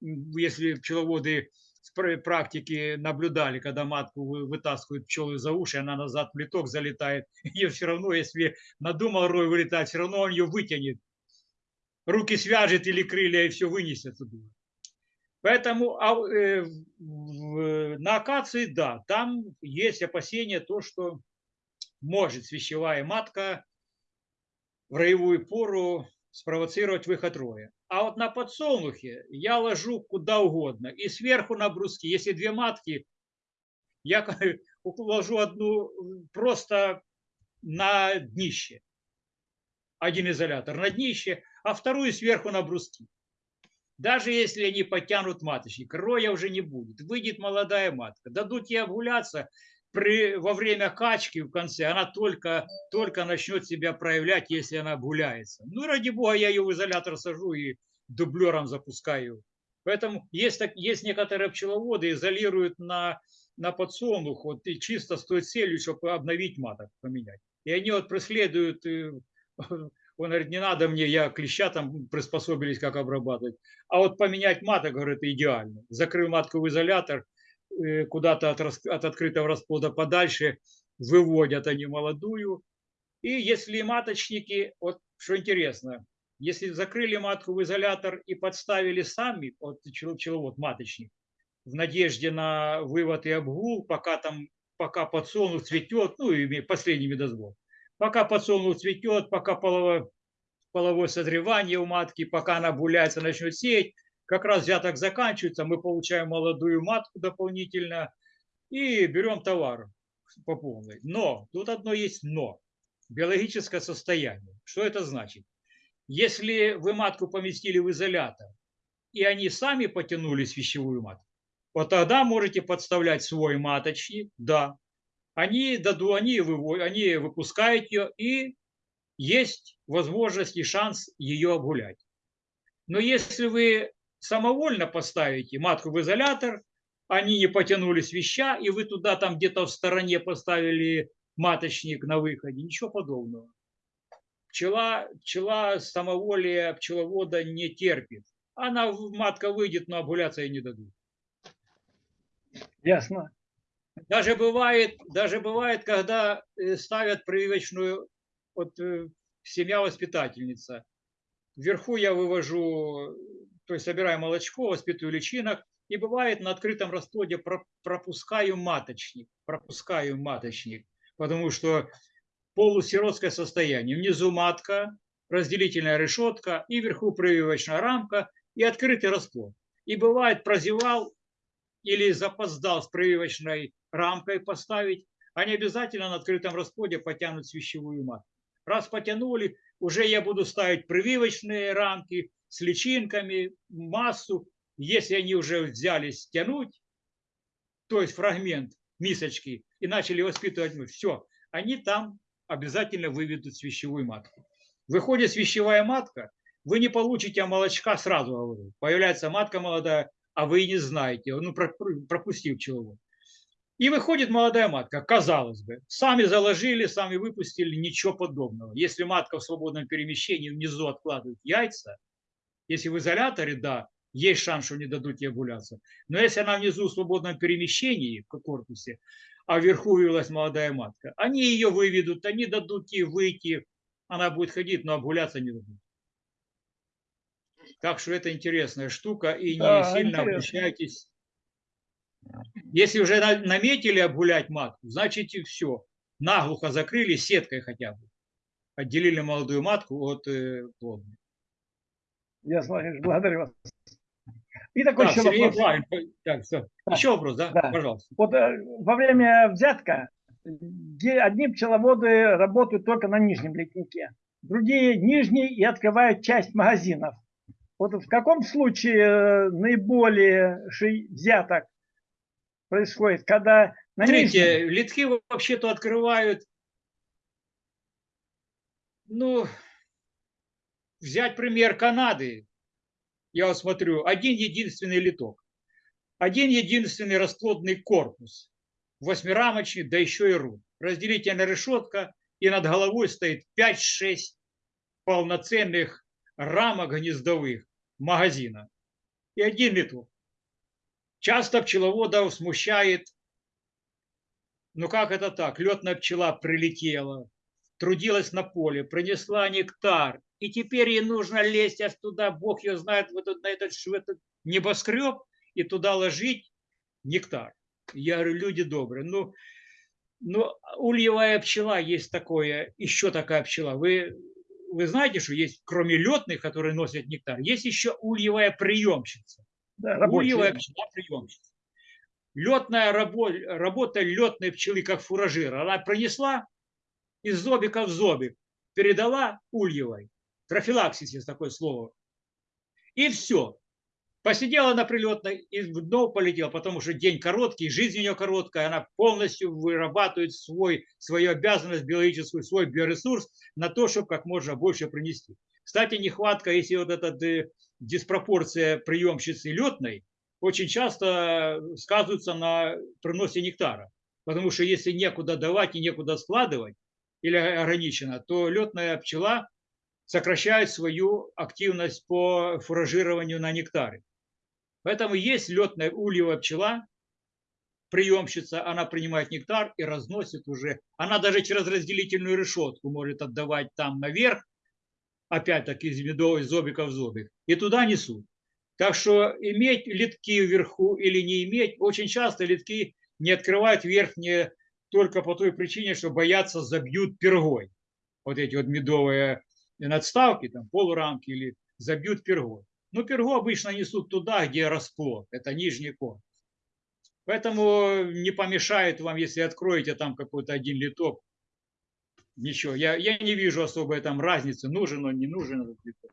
если пчеловоды с пр- практики наблюдали, когда матку вы- вытаскивают пчелы за уши, она назад в плиток залетает, ее все равно, если надумал рой вылетать, все равно он ее вытянет, руки свяжет или крылья и все вынесет оттуда. Поэтому а, э, в- на акации, да, там есть опасения, то, что может свящевая матка в роевую пору спровоцировать выход роя. А вот на подсолнухе я ложу куда угодно. И сверху на бруски, если две матки, я ложу одну просто на днище. Один изолятор на днище, а вторую сверху на бруски. Даже если они потянут маточник, роя уже не будет. Выйдет молодая матка. Дадут ей обгуляться, при, во время качки в конце она только, только начнет себя проявлять, если она обгуляется. Ну, ради бога, я ее в изолятор сажу и дублером запускаю. Поэтому есть, так, есть некоторые пчеловоды, изолируют на, на подсолнух вот, и чисто с той целью, чтобы обновить маток, поменять. И они вот преследуют, э, он говорит, не надо мне, я клеща там приспособились, как обрабатывать. А вот поменять маток, говорит, идеально. Закрыл матку в изолятор, куда-то от, от открытого расплода подальше, выводят они молодую. И если маточники, вот что интересно, если закрыли матку в изолятор и подставили сами, вот пчел- пчеловод, маточник, в надежде на вывод и обгул, пока там, пока подсолнух цветет, ну и последний медосбор, пока подсолнух цветет, пока половое, половое созревание у матки, пока она буляется, начнет сеять, как раз взяток заканчивается, мы получаем молодую матку дополнительно и берем товар по полной. Но, тут одно есть но. Биологическое состояние. Что это значит? Если вы матку поместили в изолятор, и они сами потянули свящевую матку, вот тогда можете подставлять свой маточник, да. Они, даду, они, выво- они выпускают ее, и есть возможность и шанс ее обгулять. Но если вы самовольно поставите матку в изолятор, они не потянули свища, и вы туда там где-то в стороне поставили маточник на выходе, ничего подобного. Пчела, пчела самоволия пчеловода не терпит. Она, матка выйдет, но обгуляться ей не дадут. Ясно. Даже бывает, даже бывает, когда э, ставят прививочную вот, э, семья-воспитательница. Вверху я вывожу, то есть собираю молочко, воспитываю личинок, и бывает на открытом расплоде про- пропускаю маточник, пропускаю маточник, потому что полусиротское состояние. Внизу матка, разделительная решетка, и вверху прививочная рамка, и открытый расплод. И бывает, прозевал или запоздал с прививочной рамкой поставить, они обязательно на открытом расплоде потянут свящевую матку. Раз потянули, уже я буду ставить прививочные рамки с личинками, массу. Если они уже взялись тянуть, то есть фрагмент мисочки, и начали воспитывать, все, они там обязательно выведут свящевую матку. Выходит свящевая матка, вы не получите молочка сразу, говорю. Появляется матка молодая, а вы и не знаете, ну, про- про- пропустив пчеловод. И выходит молодая матка, казалось бы. Сами заложили, сами выпустили, ничего подобного. Если матка в свободном перемещении внизу откладывает яйца, если в изоляторе, да, есть шанс, что не дадут ей овуляцию. Но если она внизу в свободном перемещении в корпусе, а вверху вывелась молодая матка, они ее выведут, они дадут ей выйти, она будет ходить, но обгуляться не дадут. Так что это интересная штука, и не Да, сильно интересно. обращайтесь. Если уже на- наметили обгулять матку, значит и все. Наглухо закрыли сеткой хотя бы. Отделили молодую матку от э, плодной. Ясно, Владимирович, благодарю вас. И такой Так, еще Сергей вопрос. Так, все. Да. Еще вопрос, да? Да. Пожалуйста. Вот э, во время взятка одни пчеловоды работают только на нижнем летнике, другие нижний и открывают часть магазинов. Вот в каком случае э, наиболее взяток происходит, когда на нижнем... Смотрите, литки вообще-то открывают, ну, взять пример Канады. Я вот смотрю, один единственный литок, один единственный расплодный корпус, восьмирамочный, да еще и руль. Разделительная решетка, и над головой стоит 5-6 полноценных рамок гнездовых магазина. И один литок. Часто пчеловодов смущает, ну как это так, летная пчела прилетела, трудилась на поле, принесла нектар, и теперь ей нужно лезть аж туда, бог ее знает, в этот, на этот, в этот небоскреб, и туда ложить нектар. Я говорю, люди добрые, ну, ну, ульевая пчела есть такое, еще такая пчела. Вы, вы знаете, что есть, кроме летных, которые носят нектар, есть еще ульевая приемщица. Да. Ульевая пчела приемщица. Летная рабо- работа летной пчелы как фуражира. Она принесла из зобика в зобик, передала ульевой. Трофилаксис есть такое слово. И все. Посидела на прилетной и в дно полетела, потому что день короткий, жизнь у нее короткая, она полностью вырабатывает свой, свою обязанность биологическую, свой биоресурс на то, чтобы как можно больше принести. Кстати, нехватка, если вот эта э, диспропорция приемщицы летной, очень часто сказывается на приносе нектара. Потому что если некуда давать и некуда складывать, или ограничено, то летная пчела сокращает свою активность по фуражированию на нектаре. Поэтому есть летная ульевая пчела, приемщица, она принимает нектар и разносит уже. Она даже через разделительную решетку может отдавать там наверх, опять-таки из медовой зобика в зобик, и туда несут. Так что иметь литки вверху или не иметь, очень часто литки не открывают верхние только по той причине, что боятся забьют пергой. Вот эти вот медовые надставки, там полурамки или забьют пергой. Но пергу обычно несут туда, где расплод, это нижний корпус. Поэтому не помешает вам, если откроете там какой-то один литок, ничего. Я, я не вижу особой там разницы, нужен он, не нужен этот литок.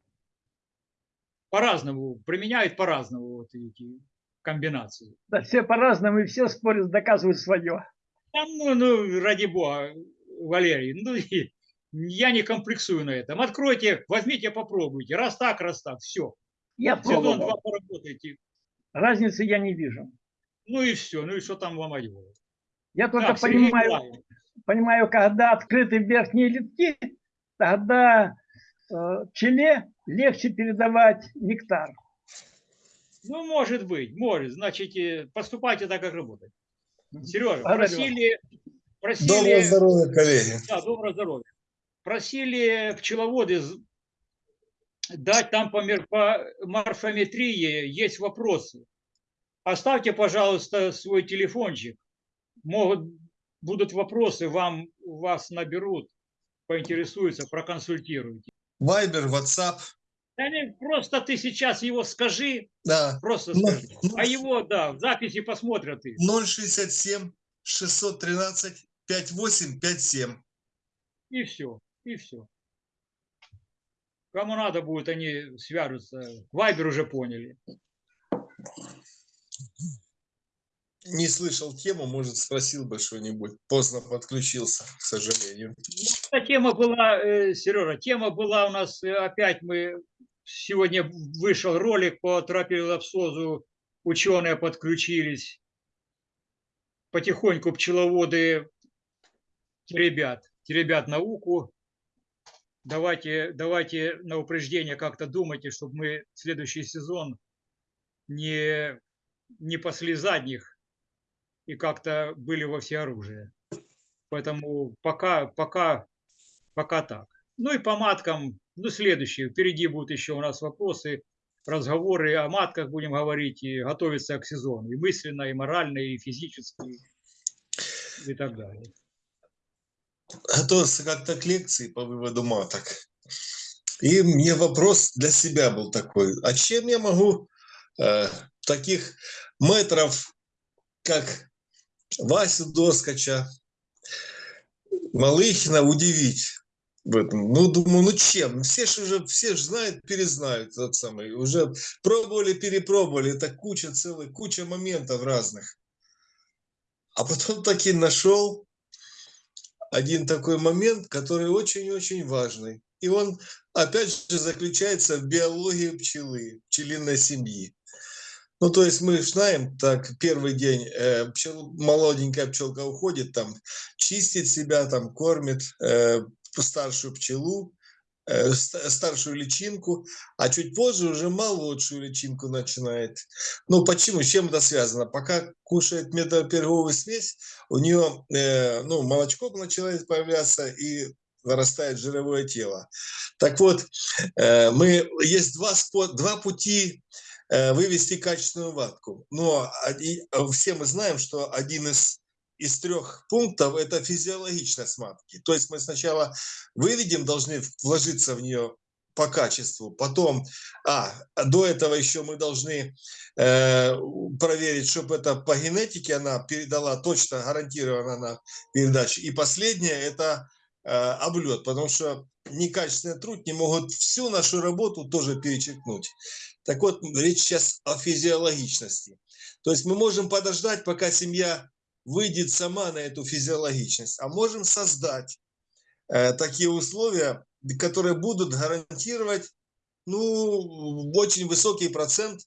По-разному, применяют по-разному вот эти комбинации. Да, все по-разному, и все спорят, доказывают свое. Там, ну, ну, ради бога, Валерий, ну, и я не комплексую на этом. Откройте, возьмите, попробуйте. Раз так, раз так, все. Я Сезон два пробовал. поработайте. Разницы я не вижу. Ну и все. Ну и что там ломать? Я только Так, понимаю, Николаевич, понимаю, когда открыты верхние литки, тогда э, пчеле легче передавать нектар. Ну, может быть, может. Значит, э, поступайте так, как работать. Сережа, просили... просили Доброго здоровья, коллеги. Да, доброго здоровья. Просили пчеловоды дать там по, по морфометрии, есть вопросы. Оставьте, пожалуйста, свой телефончик. Могут, будут вопросы, вам, вас наберут, поинтересуются, проконсультируйте. Вайбер, WhatsApp Да не, просто ты сейчас его скажи, Да. просто Ну, скажи. ну, А его, да, в записи посмотрят и, 067 613 5857. и все, и все. Кому надо будет, они свяжутся. Вайбер уже поняли. Не слышал тему, может, спросил бы что-нибудь. Поздно подключился, к сожалению. Эта тема была, э, Сережа, тема была у нас, э, опять мы, сегодня вышел ролик по тропиловсозу, ученые подключились, потихоньку пчеловоды ребят, ребят науку. Давайте, давайте на упреждение как-то думайте, чтобы мы следующий сезон не, не пасли задних и как-то были во всеоружии. Поэтому пока, пока, пока так. Ну и по маткам, ну следующие, впереди будут еще у нас вопросы, разговоры о матках будем говорить и готовиться к сезону, и мысленно, и морально, и физически, и так далее. Готовился как-то к лекции по выводу маток. И мне вопрос для себя был такой. А чем я могу э, таких метров, как Васю Доскача, Малыхина удивить. Ну, думаю, ну чем? Все же уже, все же знают, перезнают этот самый. Уже пробовали, перепробовали. Это куча целая, куча моментов разных. А потом таки нашел один такой момент, который очень-очень важный. И он, опять же, заключается в биологии пчелы, пчелиной семьи. Ну, то есть мы знаем, так, первый день э, пчел, молоденькая пчелка уходит, там, чистит себя, там, кормит э, старшую пчелу, старшую личинку, а чуть позже уже молодшую личинку начинает. Ну, почему? С чем это связано? Пока кушает медоперговую смесь, у нее, э, ну, молочко начинает появляться и вырастает жировое тело. Так вот, э, мы, есть два, спо- два пути э, вывести качественную ватку. Но оди- все мы знаем, что один из из трех пунктов это физиологичность матки. То есть мы сначала выведем, должны вложиться в нее по качеству, потом, а, до этого еще мы должны э, проверить, чтобы это по генетике она передала точно, гарантированно на передачу. И последнее это э, облет, потому что некачественный труд не могут всю нашу работу тоже перечеркнуть. Так вот, речь сейчас о физиологичности. То есть мы можем подождать, пока семья выйдет сама на эту физиологичность, а можем создать э, такие условия, которые будут гарантировать ну, очень высокий процент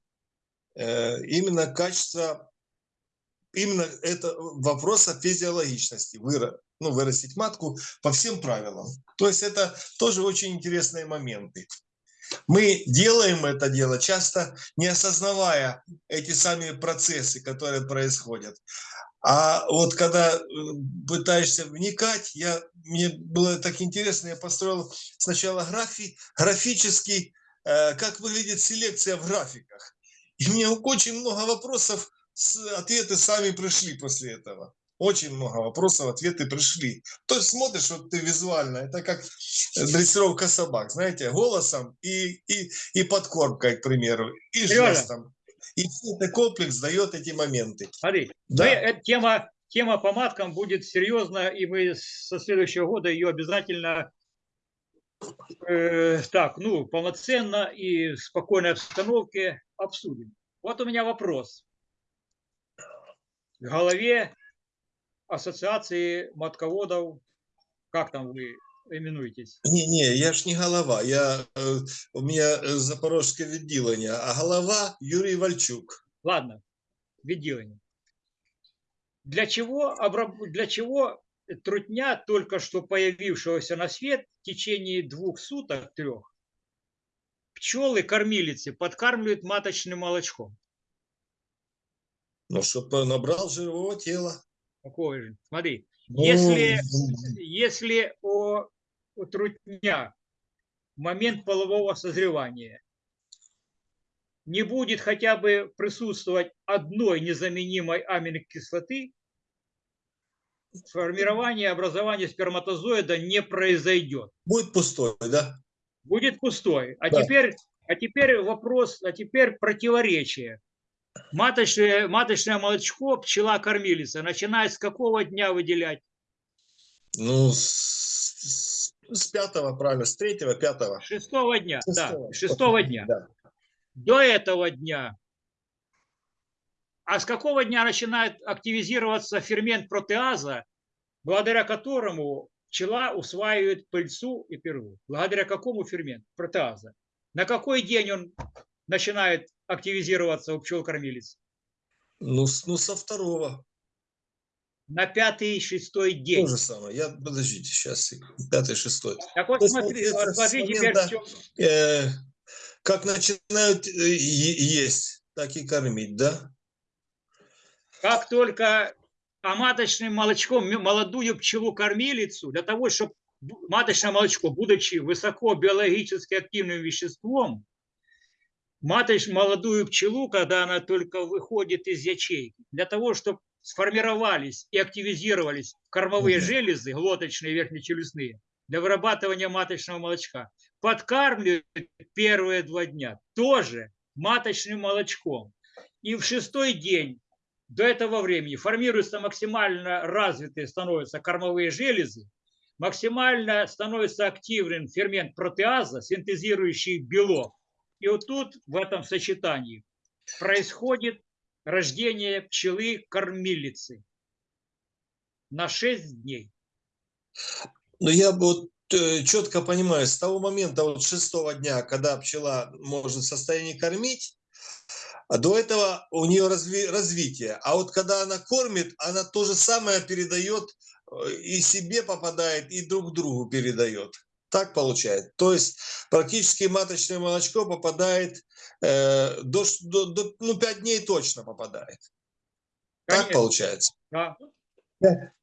э, именно качества, именно это вопроса физиологичности, выра, ну, вырастить матку по всем правилам. То есть это тоже очень интересные моменты. Мы делаем это дело часто не осознавая эти сами процессы, которые происходят. А вот когда э, пытаешься вникать, я, мне было так интересно, я построил сначала графи, графический, э, как выглядит селекция в графиках. И мне очень много вопросов, ответы сами пришли после этого. Очень много вопросов, ответы пришли. То есть смотришь, вот ты визуально, это как дрессировка собак, знаете, голосом и, и, и подкормкой, к примеру, и жестом. И все это комплекс дает эти моменты. Смотри, Да. мы, эта тема, тема по маткам будет серьезна, и мы со следующего года ее обязательно э, так, ну, полноценно и в спокойной обстановке обсудим. Вот у меня вопрос. В голове ассоциации матководов, как там вы именуетесь? Не-не, я ж не голова, я, э, у меня э, запорожское відділення, а голова Юрий Вальчук. Ладно, відділення. Для чего, обраб- для чего трутня, только что появившегося на свет, в течение двух суток, трех, пчелы, кормилицы подкармливают маточным молочком? Ну, чтобы набрал жирового тела. Какое же? Смотри, Ну, Если- если о, у трутня в момент полового созревания не будет хотя бы присутствовать одной незаменимой аминокислоты, формирование, образование сперматозоида не произойдет. Будет пустой, да? Будет пустой. А Да. теперь А теперь вопрос, а теперь противоречие. Маточное, маточное молочко пчела-кормилица начинает с какого дня выделять? Ну, с, с- пятого, правильно, с третьего, пятого. Шестого дня, да, Шестого. шестого дня. Да. До этого дня. А с какого дня начинает активизироваться фермент протеаза, благодаря которому пчела усваивает пыльцу и пергу? Благодаря какому ферменту протеаза? На какой день он начинает активизироваться у пчел-кормилиц? Ну, ну, со второго. На пятый, шестой То день. же самое. Я, подождите, сейчас, пятый, шестой. Так вот, То смотри, смотри теперь, момента- чём- Э, как начинают э, есть, так и кормить, да? как только а маточным молочком молодую пчелу-кормилицу, для того, чтобы маточное молочко, будучи высоко биологически активным веществом, маточь молодую пчелу, когда она только выходит из ячейки, для того, чтобы сформировались и активизировались кормовые железы, глоточные, верхнечелюстные, для вырабатывания маточного молочка, подкармливают первые два дня тоже маточным молочком. И в шестой день до этого времени формируются максимально развитые становятся кормовые железы, максимально становится активен фермент протеаза, синтезирующий белок. И вот тут, в этом сочетании, происходит рождение пчелы-кормилицы на 6 дней. Но я вот четко понимаю, с того момента, вот шестого дня, когда пчела может в состоянии кормить, а до этого у нее разви- развитие. А вот когда она кормит, она то же самое передает э, и себе попадает, и друг другу передает. Так получается. То есть практически маточное молочко попадает э, до, до, до- ну, 5 дней точно попадает. Так Конечно, получается. да.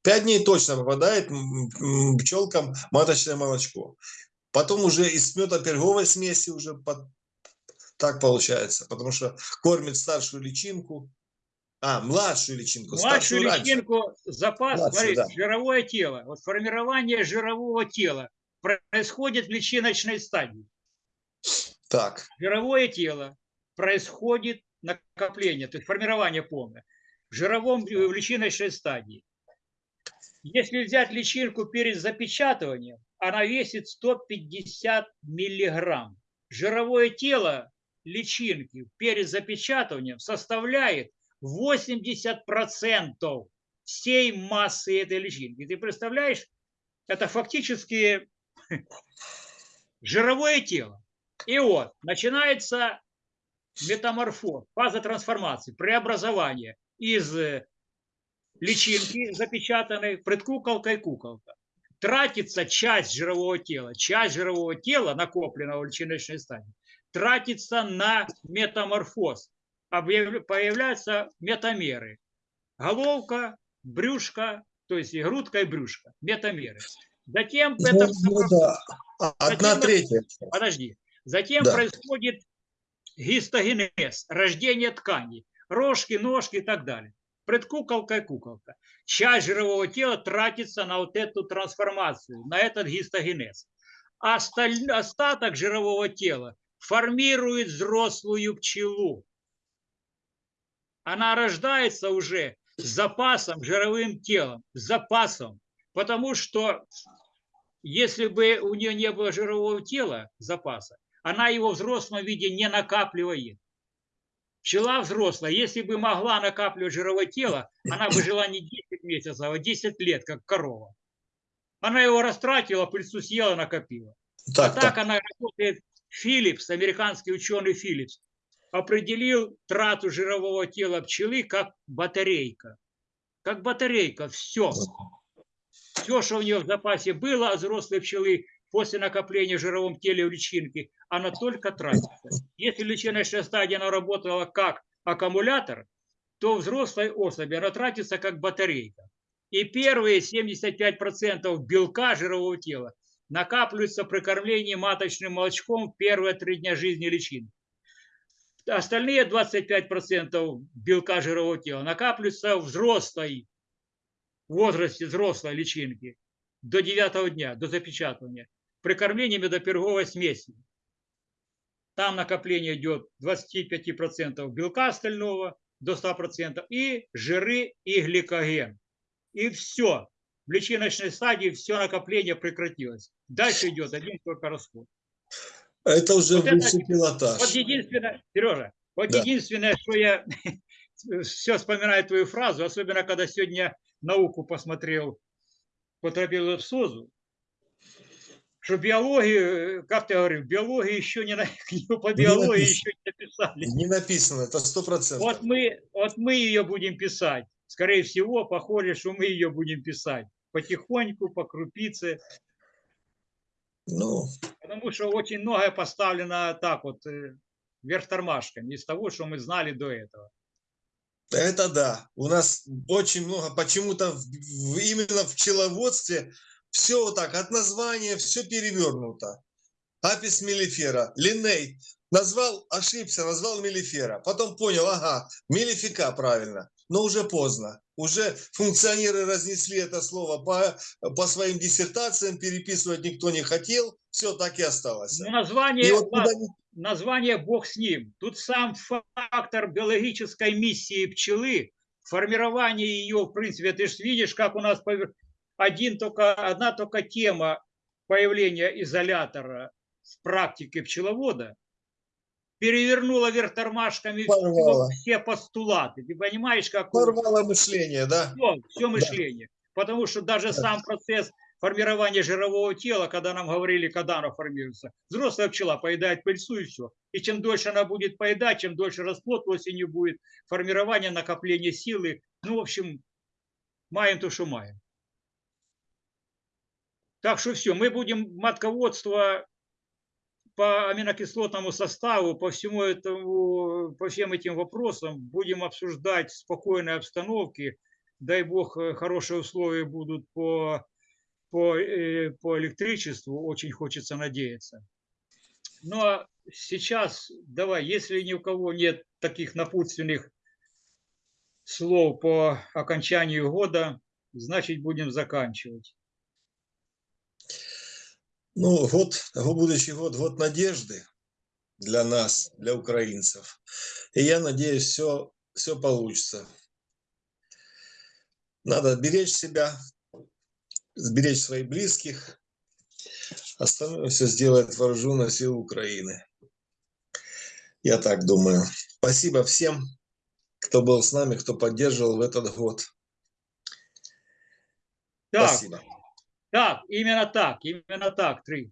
Пять дней точно попадает пчелкам маточное молочко. Потом уже из мета-перговой смеси уже под- так получается, потому что кормит старшую личинку, а, младшую личинку, Младшую старшую раньше. личинку запас, Младшую, смотри, да. жировое тело. Вот формирование жирового тела происходит в личиночной стадии. Так, Жировое тело происходит накопление, то есть формирование полное в жировом в личиночной стадии. Если взять личинку перед запечатыванием, она весит 150 миллиграмм. Жировое тело личинки перед запечатыванием составляет 80% всей массы этой личинки. Ты представляешь, это фактически жировое тело. И вот начинается метаморфоз, фаза трансформации, преобразование из э, личинки запечатанной предкуколкой куколка. Тратится часть жирового тела, часть жирового тела, накопленного в личиночной стадии, тратится на метаморфоз. Появляются метамеры. Головка, брюшко, то есть и грудка, и брюшко. Метамеры. Затем ну, это ну да, одна Затем- третья. Подожди. Затем Да. происходит гистогенез, рождение тканей, рожки, ножки и так далее. Предкуколка и куколка. Часть жирового тела тратится на вот эту трансформацию, на этот гистогенез. А осталь- остаток жирового тела формирует взрослую пчелу. Она рождается уже с запасом, жировым телом, с запасом. Потому что если бы у нее не было жирового тела, запаса, она его в взрослом виде не накапливает. Пчела взрослая, если бы могла накапливать жировое тело, она бы жила не 10 месяцев, а 10 лет, как корова. Она его растратила, пыльцу съела, накопила. Так, а так так. она работает. Филлипс, американский ученый Филлипс, определил трату жирового тела пчелы как батарейка. Как батарейка, все. Все, что у нее в запасе было от взрослой пчелы после накопления в жировом теле у личинки, она только тратится. Если личиночная стадия она работала как аккумулятор, то взрослой особи она тратится как батарейка. И первые 75% белка жирового тела накапливаются при кормлении маточным молочком в первые три дня жизни личинки. Остальные 25% белка жирового тела накапливаются взрослой в возрасте взрослой личинки до 9 дня, до запечатывания, при кормлении медоперговой смесью. Там накопление идет 25% белка стального до 100% и жиры и гликоген. И все. В личиночной стадии все накопление прекратилось. Дальше идет один только расход. Это уже Вот это- высший пилотаж. Вот единственное, Сережа, вот Да. единственное, что я все вспоминаю твою фразу, особенно когда сегодня науку посмотрел по тропилопсозу, что биологию, как ты говорил, биологию еще не книгу по биологии написано. еще не написали. Не написано, это сто процентов. Вот мы, вот мы ее будем писать. Скорее всего, похоже, что мы ее будем писать потихоньку, по крупице, Ну, потому что очень многое поставлено так вот э, вверх тормашками из того, что мы знали до этого. Это да. У нас очень много, почему-то именно в пчеловодстве все вот так, от названия все перевернуто. Апис мелифера, линей. Назвал, ошибся, назвал мелифера. Потом понял, ага, мелифика правильно. Но уже поздно. Уже функционеры разнесли это слово по, по своим диссертациям, переписывать никто не хотел. Все так и осталось. Ну, название, И вот куда ни- название бог с ним. Тут сам фактор биологической миссии пчелы, формирование ее, в принципе, ты же видишь, как у нас один только, одна только тема появления изолятора в практике пчеловода перевернула вверх тормашками все, Порвала. все постулаты. Ты понимаешь, как порвало мышление, да? все, мышление. Потому что даже Да. сам процесс формирования жирового тела, когда нам говорили, когда оно формируется, взрослая пчела поедает пыльцу и все. И чем дольше она будет поедать, чем дольше расплод осенью будет, формирование, накопление силы. Ну, в общем, маем то, что маем. Так что все, мы будем матководство по аминокислотному составу, по всему этому, по всем этим вопросам будем обсуждать в спокойной обстановке. Дай бог, э, хорошие условия будут по, по, э, по электричеству, очень хочется надеяться. Ну а сейчас давай, если ни у кого нет таких напутственных слов по окончанию года, значит будем заканчивать. Ну, год, будущий год, год надежды для нас, для украинцев. И я надеюсь, все, все получится. Надо беречь себя, сберечь своих близких. Остальное все сделает вооруженные силы Украины. Я так думаю. Спасибо всем, кто был с нами, кто поддерживал в этот год. Так, Спасибо. Так, именно так, именно так, три.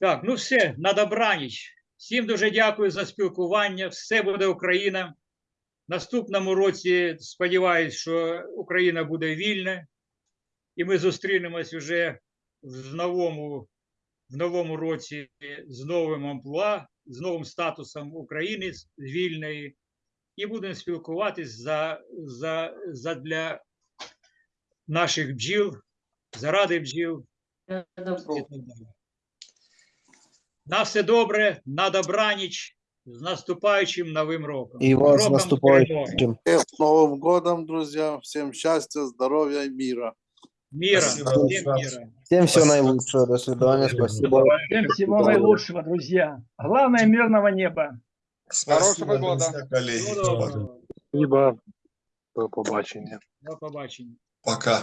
Так, ну все, на добраніч. Всім дуже дякую за спілкування. Все буде Україна. Наступному році сподіваюся, що Україна буде вільна, і ми зустрінемось вже в новому, в новому році з новим амплуа, з новим статусом України з- вільної, і будемо спілкуватись за, за, за для наших бджіл, заради бджіл і так далі. На все добре, на добраніч, з наступаючим новим роком. И вас с Роком перемоги. наступающим. Всех с Новым годом, друзья. Всем счастья, здоровья и мира. Мира, Спасибо, всем Руслан. мира. Всем всего Спасибо. наилучшего. До свидания. Спасибо. Всем всего наилучшего, друзья. Главное мирного неба. Спасибо, года. друзья, коллеги. Всього доброго. Спасибо. До побачення. До побачення. Пока.